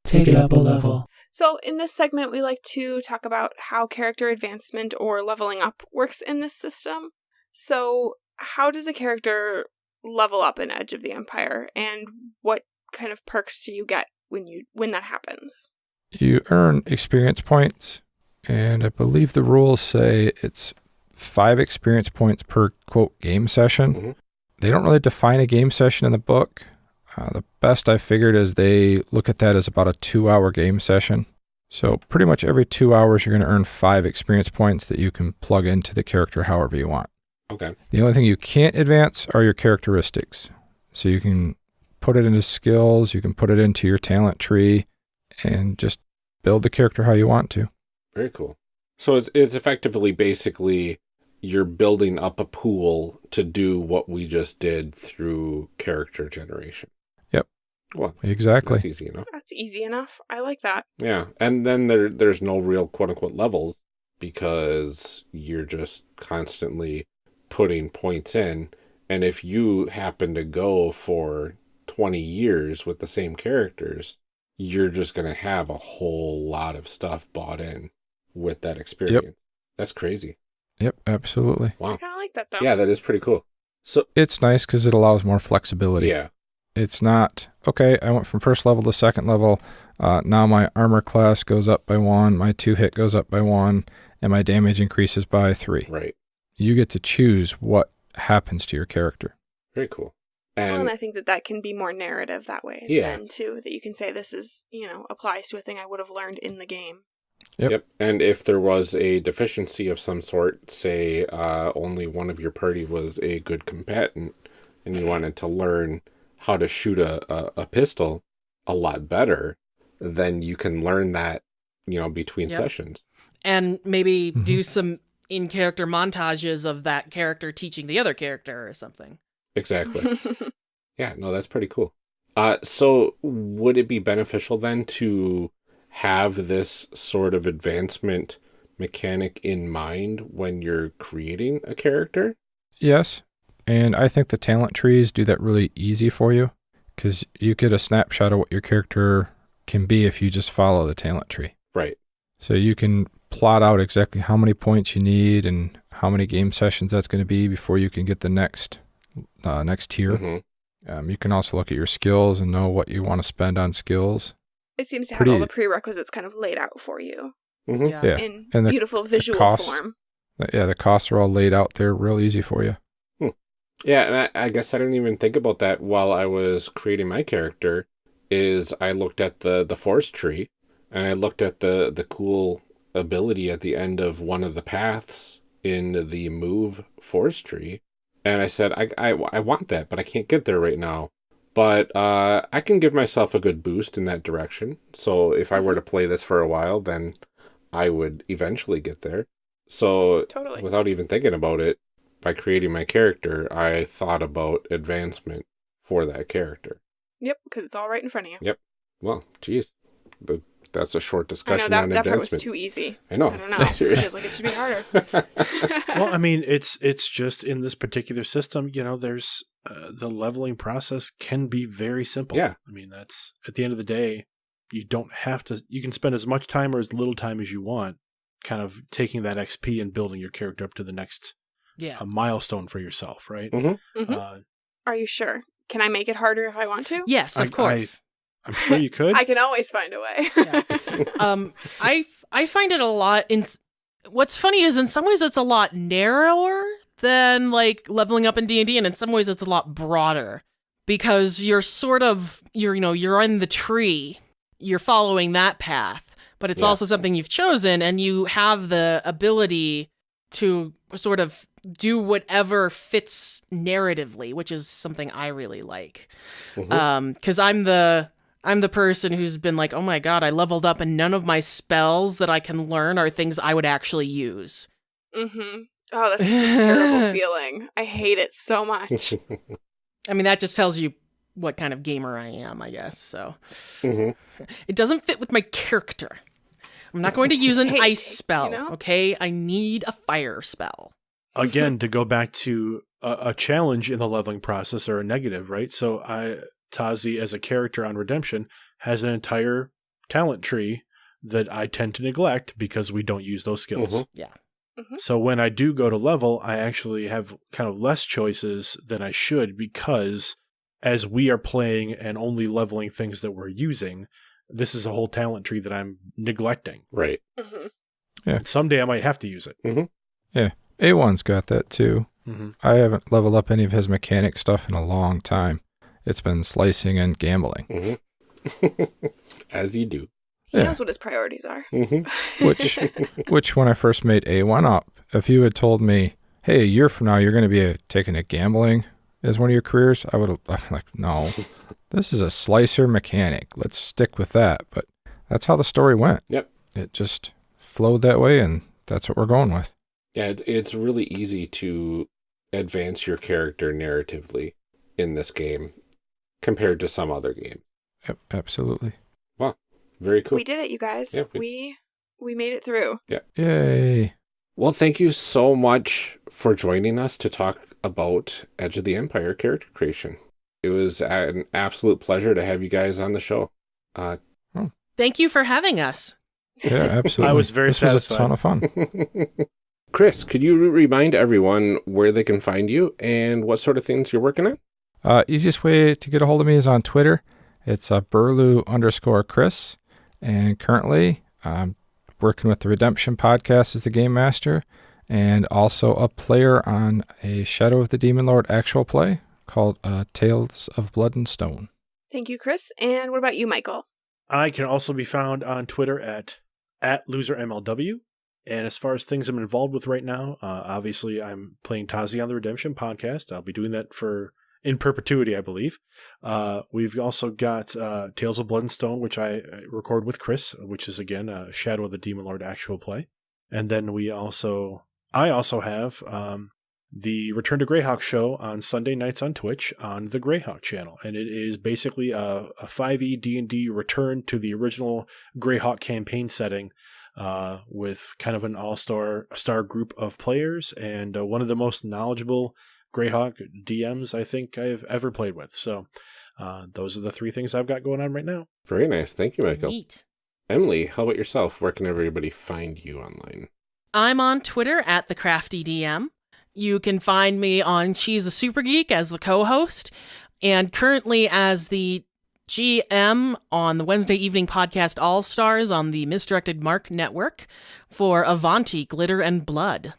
Take it up a level. So, in this segment, we like to talk about how character advancement or leveling up works in this system. So, how does a character level up in Edge of the Empire, and what kind of perks do you get when you when that happens? You earn experience points, and I believe the rules say it's five experience points per quote game session. Mhm. They don't really define a game session in the book. Uh, the best I figured is they look at that as about a two hour game session. So, pretty much every two hours, you're going to earn five experience points that you can plug into the character however you want. Okay. The only thing you can't advance are your characteristics. So, you can put it into skills, you can put it into your talent tree, and just build the character how you want to. Very cool. So it's it's effectively basically you're building up a pool to do what we just did through character generation. Yep. Well, Exactly. that's easy enough. That's easy enough. I like that. Yeah, and then there there's no real quote unquote levels because you're just constantly putting points in, and if you happen to go for 20 years with the same characters, you're just going to have a whole lot of stuff bought in with that experience. That's crazy. Yep, absolutely. Wow. I kind of like that though. Yeah, that is pretty cool. So, It's nice because it allows more flexibility. yeah. It's not, okay, I went from first level to second level. Uh, now my armor class goes up by one, my two hit goes up by one, and my damage increases by three. Right. You get to choose what happens to your character. Very cool. Well, And and I think that that can be more narrative that way. Yeah. Then too, that you can say this is you know applies to a thing I would have learned in the game. Yep. Yep. And if there was a deficiency of some sort, say uh, only one of your party was a good combatant, and you wanted to learn how to shoot a, a, a pistol a lot better, then you can learn that, you know, between Yep. sessions. and maybe Mhm. do some in character montages of that character teaching the other character or something. Exactly. yeah, no, that's pretty cool. Uh, so would it be beneficial then to have this sort of advancement mechanic in mind when you're creating a character? Yes. And I think the talent trees do that really easy for you because you get a snapshot of what your character can be if you just follow the talent tree. Right. So you can plot out exactly how many points you need and how many game sessions that's going to be before you can get the next uh, next tier. Mhm. Um, you can also look at your skills and know what you want to spend on skills. it seems to have all the prerequisites kind of laid out for you Mhm. Yeah. Yeah. in And the- beautiful visual cost. form. Uh, Yeah, the costs are all laid out there real easy for you. Yeah, and I, I guess I didn't even think about that while I was creating my character. Is I looked at the the forest tree, and I looked at the the cool ability at the end of one of the paths in the move forest tree, and I said I I, I want that, but I can't get there right now. But uh, I can give myself a good boost in that direction. So if I were to play this for a while, then I would eventually get there. So Totally. without even thinking about it, by creating my character, I thought about advancement for that character. Yep, because it's all right in front of you. Yep. Well, geez, but that's a short discussion I discussion know that on that part was too easy. I know. I don't know. it like it should be harder. well, I mean, it's it's just in this particular system, you know, there's uh, the leveling process can be very simple. Yeah. I mean, that's at the end of the day, you don't have to. You can spend as much time or as little time as you want kind of taking that XP and building your character up to the next Yeah. uh, milestone for yourself, right? Mhm. Mhm. Uh, Are you sure? Can I make it harder if I want to? Yes, I- of course. I'm sure you could. I can always find a way. Yeah. um, I f- I find it a lot. In what's funny is in some ways it's a lot narrower than like leveling up in D and D, and in some ways it's a lot broader because you're sort of you're you know you're in the tree, you're following that path, but it's Yeah. also something you've chosen, and you have the ability to sort of do whatever fits narratively, which is something I really like. Mhm. Um, because I'm the I'm the person who's been like, oh my god, I leveled up and none of my spells that I can learn are things I would actually use. mm-hmm. Oh, that's such a terrible feeling. I hate it so much. I mean, that just tells you what kind of gamer I am, I guess. So Mhm. it doesn't fit with my character. I'm not going to use an Hey, ice you spell, know? okay? I need a fire spell. Again, to go back to a, a challenge in the leveling process or a negative, right? So I Tazi as a character on Redemption has an entire talent tree that I tend to neglect because we don't use those skills. Mhm. Yeah. Mhm. So when I do go to level, I actually have kind of less choices than I should because as we are playing and only leveling things that we're using, this is a whole talent tree that I'm neglecting. right. hmm And someday I might have to use it. Yeah. A1's got that too. Mm-hmm. I haven't leveled up any of his mechanic stuff in a long time. It's been slicing and gambling. Mhm. As you do. He Yeah. knows what his priorities are. Mhm. Which, which when I first made A1 up, if you had told me, hey, a year from now you're going to be uh taking a gambling as one of your careers, I would have like, no, this is a slicer mechanic. Let's stick with that. But that's how the story went. Yep. It just flowed that way, and that's what we're going with. Yeah, it's really easy to advance your character narratively in this game compared to some other game. Yep, absolutely. Well, very cool. We did it, you guys. Yeah, we- we we made it through. Yeah. Yay. Well, thank you so much for joining us to talk about Edge of the Empire character creation. It was an absolute pleasure to have you guys on the show. Uh, Thank you for having us. Yeah, absolutely. I was very this was a ton of fun. Chris, could you remind everyone where they can find you and what sort of things you're working on? Uh, easiest way to get a hold of me is on Twitter. It's uh, Burlew underscore Chris. And currently, I'm working with the Redemption podcast as the game master and also a player on a Shadow of the Demon Lord actual play called uh, Tales of Blood and Stone. Thank you, Chris. And what about you, Michael? I can also be found on Twitter at at losermlw. And as far as things I'm involved with right now, uh, obviously I'm playing Tazi on the Redemption podcast. I'll be doing that for in perpetuity, I believe. Uh, we've also got uh, Tales of Blood and Stone, which I uh, record with Chris, which is again a Shadow of the Demon Lord actual play. And then we also, I also have um, the Return to Greyhawk show on Sunday nights on Twitch on the Greyhawk channel, and it is basically a, a 5e D&D return to the original Greyhawk campaign setting uh, with kind of an all-star star group of players and uh, one of the most knowledgeable Greyhawk DMs I think I've ever played with. So uh, those are the three things I've got going on right now. Very nice. Thank you, Michael. Neat. Emily, how about yourself? Where can everybody find you online? I'm on Twitter at the Crafty DM. You can find me on She's a Super Geek as the co-host, and currently as the GM on the Wednesday evening podcast All Stars on the Misdirected Mark Network for Avanti Glitter and Blood.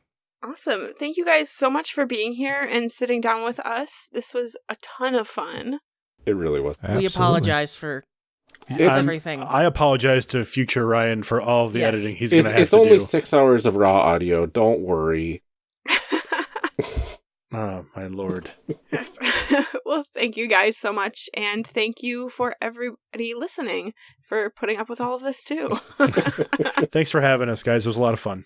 Awesome. Thank you guys so much for being here and sitting down with us. This was a ton of fun. It really was. We apologize for It's- everything. I apologize to future Ryan for all of the Yes. editing he's going to have to do. it's only six hours of raw audio. Don't worry. Oh, my lord. well, thank you guys so much. And thank you for everybody listening for putting up with all of this too. Thanks for having us, guys. It was a lot of fun.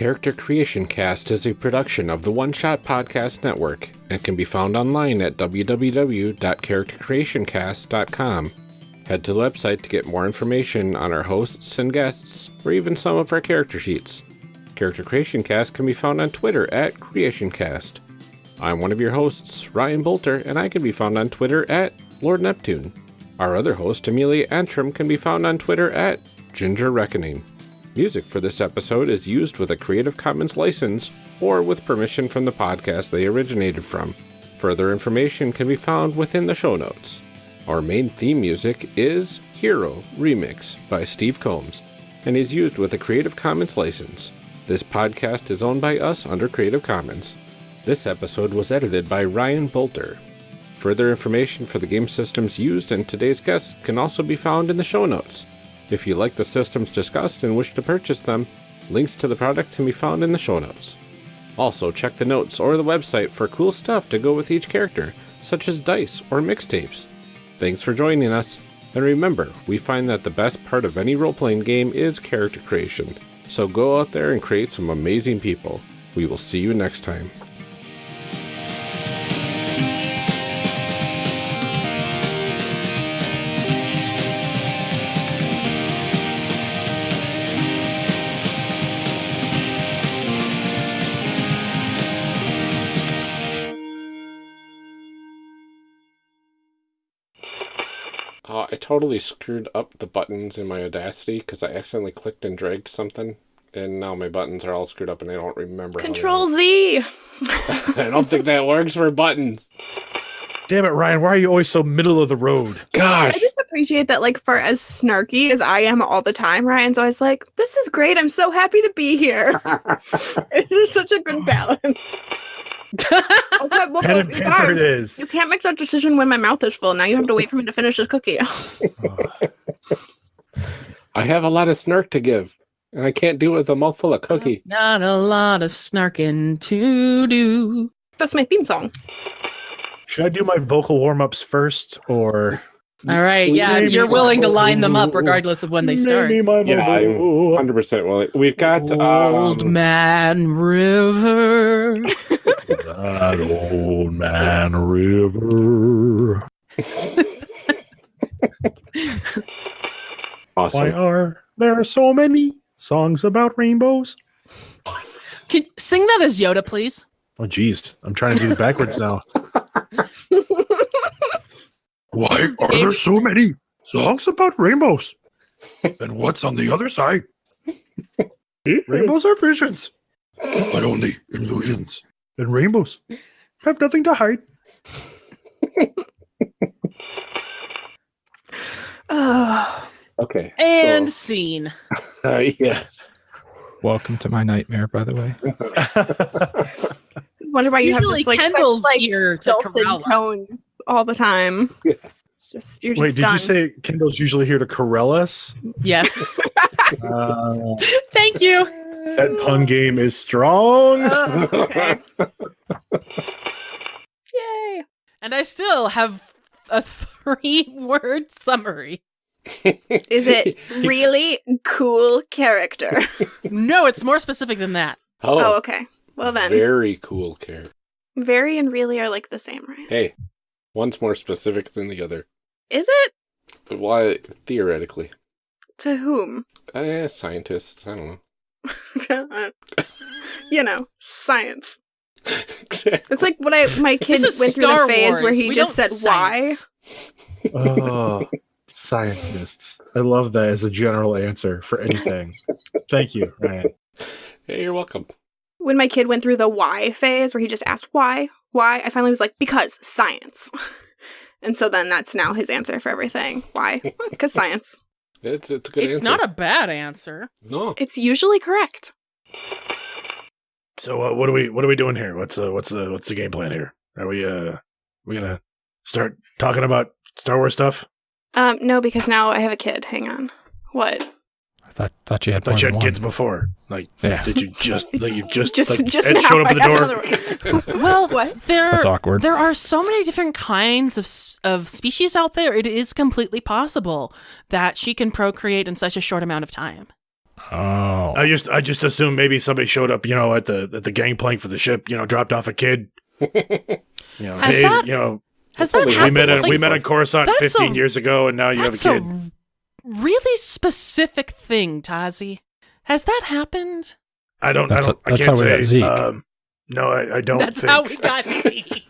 Character Creation Cast is a production of the One Shot Podcast Network and can be found online at www.charactercreationcast.com. Head to the website to get more information on our hosts and guests, or even some of our character sheets. Character Creation Cast can be found on Twitter at CreationCast. I'm one of your hosts, Ryan Boelter, and I can be found on Twitter at Lord Neptune. Our other host, Amelia Antrim, can be found on Twitter at Ginger Reckoning. Music for this episode is used with a Creative Commons license or with permission from the podcast they originated from. Further information can be found within the show notes. Our main theme music is Hero Remix by Steve Combs and is used with a Creative Commons license. This podcast is owned by us under Creative Commons. This episode was edited by Ryan Boelter. Further information for the game systems used and today's guests can also be found in the show notes. If you like the systems discussed and wish to purchase them, links to the products can be found in the show notes. Also, check the notes or the website for cool stuff to go with each character, such as dice or mixtapes. Thanks for joining us, and remember, we find that the best part of any role playing game is character creation. So go out there and create some amazing people. We will see you next time. Uh, I totally screwed up the buttons in my Audacity because I accidentally clicked and dragged something, and now my buttons are all screwed up and I don't remember. Control. Z. I don't think that works for buttons. Damn it, Ryan! Why are you always so middle of the road? Gosh. I just appreciate that, like, for as snarky as I am all the time, Ryan's always like, "This is great. I'm so happy to be here." it is such a good balance. okay, well, Pen and you paper it you can't make that decision when my mouth is full. Now you have to wait for me to finish this cookie. I have a lot of snark to give, and I can't do it with a mouthful of cookie. Not a lot of snarking to do. That's my theme song. Should I do my vocal warm ups first, or All right, yeah, Maybe you're willing to line them up regardless of when they start. Maybe my Yeah, I'm 100% well. We've got. Old Um, Man River. that old man river. awesome. Why are there so many songs about rainbows? Can sing that as Yoda, please? Oh, geez, I'm trying to do it backwards now. Why are there so many songs about rainbows? And what's on the other side? Rainbows are visions, but only illusions. And rainbows have nothing to hide. Oh, Okay. And so- scene. uh, yes. Welcome to my nightmare, by the way. wonder why you have Usually this like such, Kendall's like here to dulcet corral us. tone all the time. Yeah. It's just you're just Wait, did done. you say Kendall's usually here to corral us? Yes. Uh, Thank you. that pun game is strong. Oh, okay. Yay! And I still have a three word summary. Is it really cool character? No, it's more specific than that. oh, Oh, okay. Well then, very cool character. very and really are like the same, right? Hey, one's more specific than the other. Is it Why, theoretically. to whom? Eh, scientists, I don't know. you know, science. It's like when I my kid This is went through Star the phase where he We just said don't why. oh, scientists. I love that as a general answer for anything. Thank you, Ryan. hey, you're welcome. When my kid went through the why phase where he just asked why, why, I finally was like, because science. And so then that's now his answer for everything. Why? Because science. It's, it's a good It's answer. not a bad answer. No. It's usually correct. So uh, what are we what are we doing here? What's uh, what's the what's the game plan here? Are we uh we gonna start talking about Star Wars stuff? Um, no, because now I have a kid. Hang on. What? I thought thought you had more thought you had one. kids before. Like Yeah. did you just like you just Just, like, just Ed now. showed up at the door? Well, What? there That's awkward. there are so many different kinds of of species out there. It is completely possible that she can procreate in such a short amount of time. Oh, I just I just assumed maybe somebody showed up, you know, at the at the gangplank for the ship, you know, dropped off a kid. You know, Has hey, that- you know, Has that only- We happened? met on Like, we met on Coruscant 15 a- years ago, and now you have a kid. a really specific thing, Tazi. Has that happened? I don't. That's I don't. a- I that's can't how we say. got Zeke. Um, no, I, I don't. That's think. how we got Z.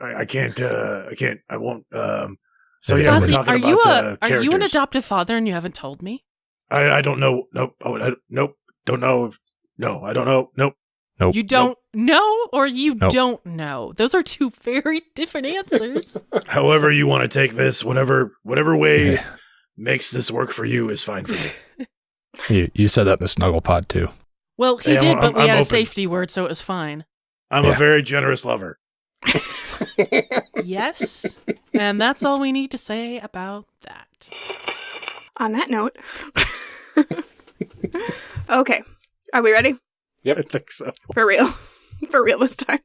I, I can't. Uh, I can't. I won't. Um, so Maybe yeah, we're talking are about you a uh, are you an adoptive father and you haven't told me? I, I don't know. Nope. Oh, I, nope. Don't know. No, I don't know. Nope. Nope. You don't know or you Nope. don't know. Those are two very different answers. However you want to take this, whatever whatever way Yeah. Makes this work for you is fine for me. You, you said that in the snuggle pod too. well, he Hey, I'm- did, but I'm- we I'm had a safety word, so it was fine. I'm Yeah. a very generous lover. Yes. and that's all we need to say about that. On that note, okay, are we ready Yep. I think so. for real? For real this time.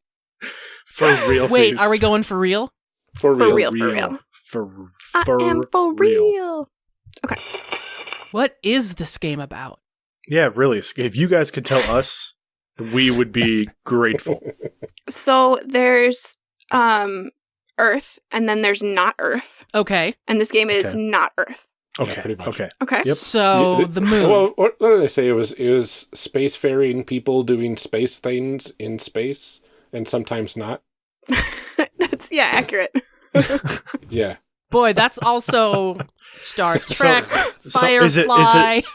For real. Wait, are we going for real? For real. For real. real, for real. For, I am for real. What is this game about? Yeah, really. If you guys could tell us, we would be grateful. So there's um Earth, and then there's not Earth, Okay. and this game is Okay. not Earth. Yeah, Okay. pretty much. Okay. Okay. Yep. So Yeah, the moon. Well, what, what did they say? It was it was spacefaring people doing space things in space, and sometimes not. That's yeah, accurate. Yeah, Boy, that's also Star Trek, so Firefly. is it- is it-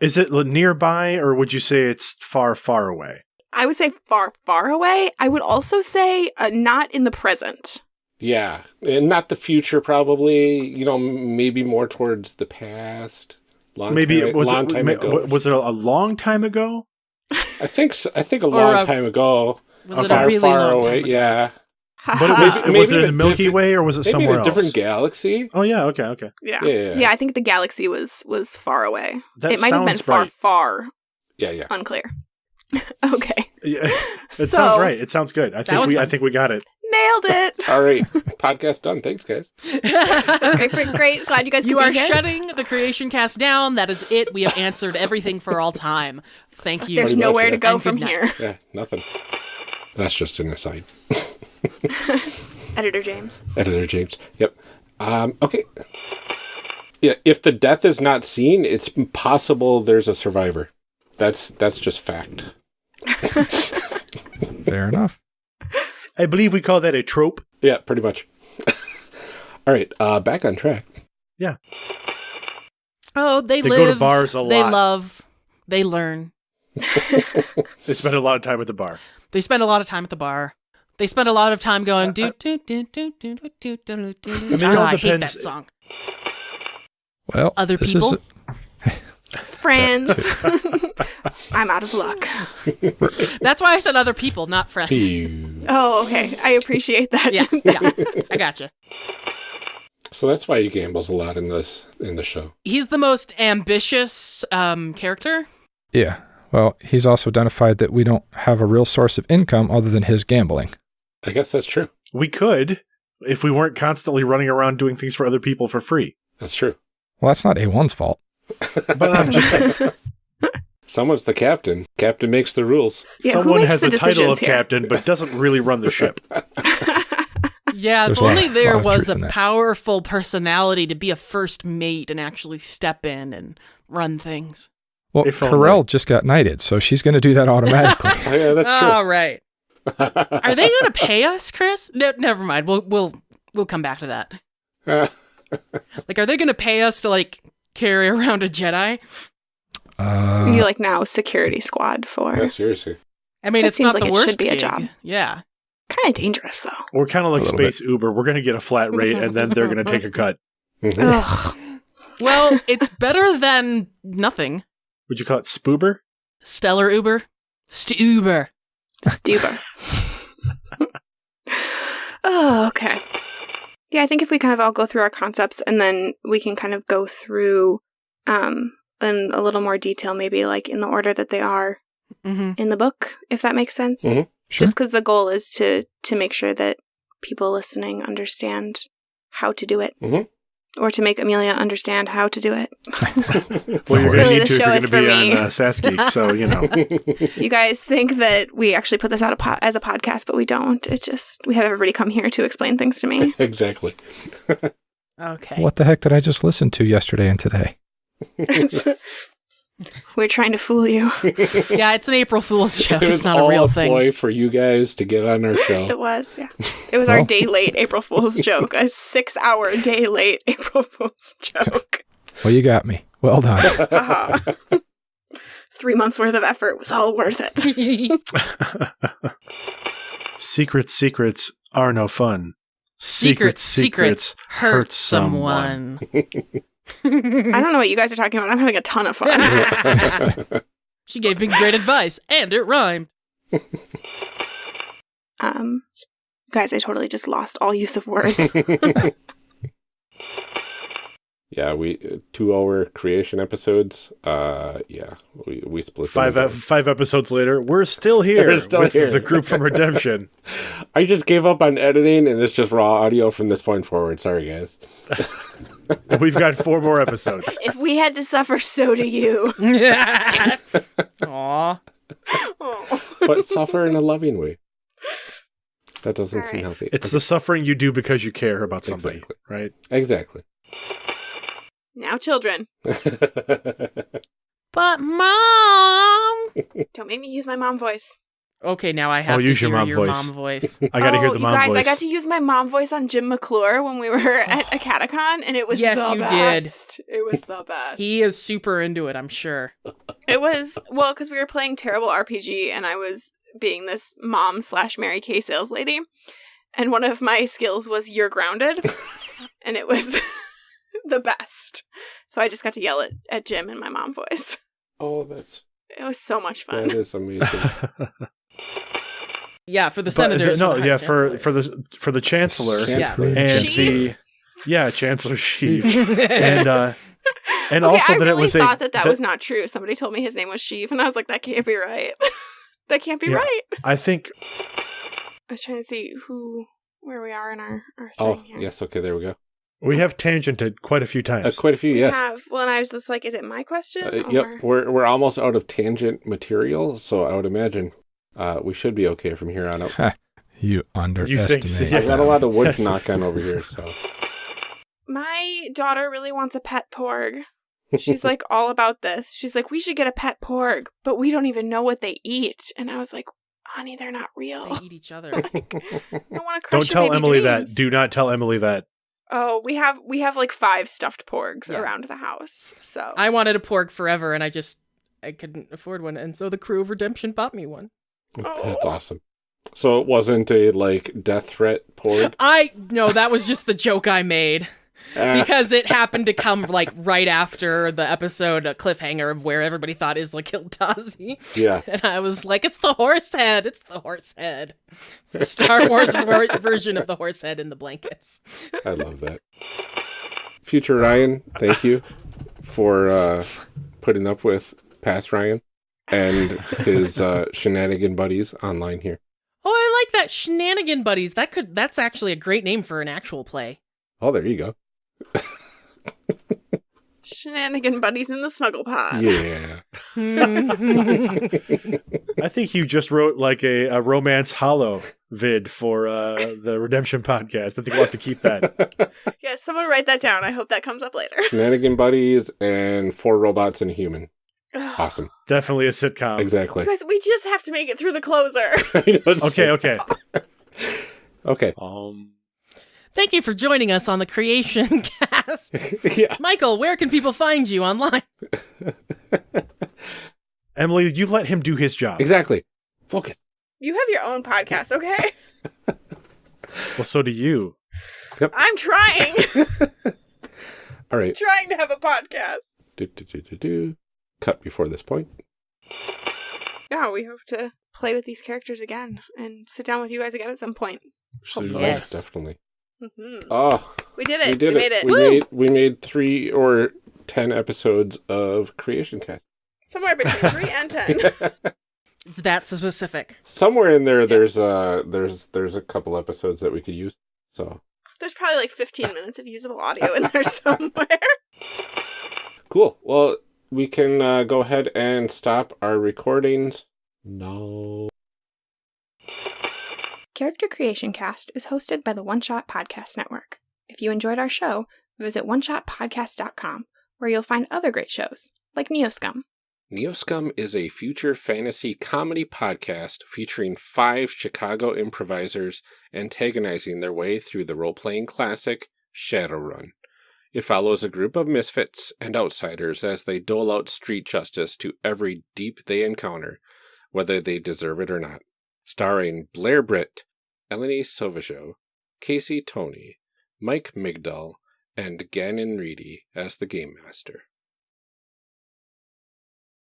Is it nearby, or would you say it's far, far away? I would say far, far away. I would also say uh, not in the present. yeah, and not the future. Probably, you know, maybe more towards the past. Long Maybe time, it was long it, time ma- ago. was it a long time ago? I think so, I think a long a- time ago. was a it far, a really far long away. time ago? Yeah, But it was, Maybe was it in in the Milky Way, or was it maybe somewhere in a different else? galaxy. Oh yeah. Okay. Okay. yeah. Yeah, yeah, Yeah, I think the galaxy was was far away. That it might have been sounds far, right. far yeah, yeah. unclear. okay. Yeah, it so, sounds right. It sounds good. I think was we. I think we got it. Nailed it. All right, podcast done. Thanks, guys. Great. great, great. Glad you guys You are shutting the creation cast down. That is it. We have answered everything for all time. Thank you. There's Pretty much, nowhere yeah. to go And from here. Yeah, nothing. That's just an aside. Editor James. Editor James. Yep. Um, okay. Yeah, if the death is not seen, it's possible there's a survivor. That's that's just fact. Fair enough. I believe we call that a trope. Yeah, pretty much. All right, uh, back on track. Yeah. Oh, they, They live. go to bars a lot. They love. They learn. They spend a lot of time at the bar. They spend a lot of time at the bar. They spend a lot of time going do do do do do do do do do. It do. all I hate that depends- song. Well, Other this people? Is, Friends. I'm out of luck. That's why I said other people, not friends. Phew. Oh, okay. I appreciate that. Yeah, yeah. I gotcha. So that's why he gambles a lot in this in the show. He's the most ambitious um, character. yeah. Well, he's also identified that we don't have a real source of income other than his gambling. I guess that's true. We could if we weren't constantly running around doing things for other people for free. That's true. Well, that's not A1's fault. But I'm just saying, Someone's the captain. Captain makes the rules. Yeah, who someone has the the title of here? captain but doesn't really run the ship. Yeah, There's if a lot- only there was a powerful personality to be a first mate and actually step in and run things. Well, If only. Carell just got knighted, so she's going to do that automatically. Oh, yeah, that's true. All right. Are they going to pay us, Chris? No, never mind. We'll we'll we'll come back to that. Like, are they going to pay us to like carry around a Jedi? Uh, you like now security squad for yeah, seriously. I mean, That it's seems not like the it should be a gig. job. Yeah. kind of dangerous though. We're kind of like A little bit. Space Uber. We're going to get a flat rate and then they're going to take a cut. Mhm. Ugh. Well, it's better than nothing. Would you call it Spoober? Stellar Uber, Stuber. Stuber. oh, okay. Yeah, I think if we kind of all go through our concepts and then we can kind of go through um in a little more detail, maybe like in the order that they are Mm-hmm. in the book, if that makes sense. Mhm. sure. Just because the goal is to to make sure that people listening understand how to do it. Mhm. Or to make Amelia understand how to do it. Well, you're going Really, to need the to if show you're going is to be for on me. uh, Sasky. So, you know. you guys think that we actually put this out a po- as a podcast, but we don't. It just we have everybody come here to explain things to me. exactly. Okay. What the heck did I just listen to yesterday and today? We're trying to fool you. Yeah, it's an April Fool's joke. It It's not all a real a thing. ploy for you guys to get on our show. It show. was, yeah. It was our day late April Fool's joke. A six hour day late April Fool's joke. Well, you got me. Well done. Uh-huh. Three months worth of effort was all worth it. secret secrets are no fun. Secret secrets hurt someone. I don't know what you guys are talking about. I'm having a ton of fun. she gave me great advice, and it rhymed. Um, guys, I totally just lost all use of words. yeah, we uh, two hour creation episodes. Uh, yeah, we we split Five again. ep- five episodes later, we're still here We're still with here. the group from Redemption. I just gave up on editing, and it's just raw audio from this point forward. Sorry, guys. We've got four more episodes. if we had to suffer, so do you. Aw. Oh. But suffer in a loving way. That doesn't seem healthy. It's the suffering you do because you care about somebody, Exactly. right? exactly. Now, children, But mom. don't make me use my mom voice. Okay, now I oh, have I'll to use your hear mom your voice. mom voice. I got to oh, hear the mom you mom guys, voice. I got to use my mom voice on Jim McClure when we were at AcadeCon, and it was Yes, the you did. It was the best. He is super into it, I'm sure. It was well because we were playing terrible RPG, and I was being this mom slash Mary Kay sales lady, and one of my skills was "You're grounded," and it was the best. So I just got to yell at at Jim in my mom voice. oh, that's It was so much fun. is amazing. Yeah, for the But senators. the- no, the yeah, high for for the for the chancellor Yeah. and Sheev? the yeah Chancellor Sheev and uh and okay, also I that really it was thought a that that was not true. Somebody told me his name was Sheev, and I was like, that can't be right. that can't be Yeah. right. I think I was trying to see who where we are in our our thing oh, here. yes. Okay, there we go. we have tangented quite a few Uh, times. quite a few. We Yes. have. Well, and I was just like, is it my question? Uh, or- yep, we're we're almost out of tangent material, so I would imagine uh, we should be okay from here on out. You underestimate. so? I got a lot of wood to knock on over here, so My daughter really wants a pet porg. She's like all about this. She's like, we should get a pet porg, but we don't even know what they eat. And I was like, honey, they're not real. They eat each other. I don't want to crush Don't tell Emily dreams. that. Do not tell Emily that. Oh, we have we have like five stuffed porgs Yeah. around the house. So I wanted a porg forever, and I just I couldn't afford one, and so the crew of Redemption bought me one. That's awesome. So it wasn't a like death threat porg. I no, that was just the joke I made Ah, because it happened to come like right after the episode a cliffhanger of where everybody thought Isla killed Tazi, yeah, and I was like, "It's the horse head! It's the horse head! It's the Star Wars ver- version of the horse head in the blankets." I love that. Future Ryan, thank you for uh, putting up with past Ryan and his uh, shenanigan buddies online here. Oh, I like that shenanigan buddies. That could that's actually a great name for an actual play. Oh, there you go. shenanigan buddies in the snuggle pod. Yeah. I think you just wrote like a, a romance hollow vid for uh, the Redemption podcast. I think we'll have to keep that. Yeah, someone write that down. I hope that comes up later. Shenanigan buddies and four robots and a human. Ugh. Awesome. Definitely a sitcom. Exactly. You guys, we just have to make it through the closer. Know Okay, okay. Okay. Um, Thank you for joining us on the Creation Cast. yeah. Michael, where can people find you online? Emily, you let him do his job. Exactly. Focus. you have your own podcast, okay? Well, so do you. I'm trying. All right. trying to have a podcast. Do, do, do, do, do. Cut before this point. Yeah, we hope to play with these characters again and sit down with you guys again at some point. Soon, Yes. definitely. hmm Oh, We did it. we did made it. it. We Woo! made we made three or ten episodes of Creation Cast. Somewhere between three and ten. It's that specific. Somewhere in there, Yes. there's uh there's there's a couple episodes that we could use. So There's probably like 15 minutes of usable audio in there somewhere. Cool. Well, we can uh, go ahead and stop our recordings. No. Character Creation Cast is hosted by the One Shot Podcast Network. If you enjoyed our show, visit oneshotpodcast.com, where you'll find other great shows, like Neoscum. Neoscum is a future fantasy comedy podcast featuring five Chicago improvisers antagonizing their way through the role playing classic Shadowrun. It follows a group of misfits and outsiders as they dole out street justice to every deep they encounter, whether they deserve it or not. Starring Blair Britt, Eleni Sauvageau, Casey Tony, Mike Migdal, and Gannon Reedy as the Game Master.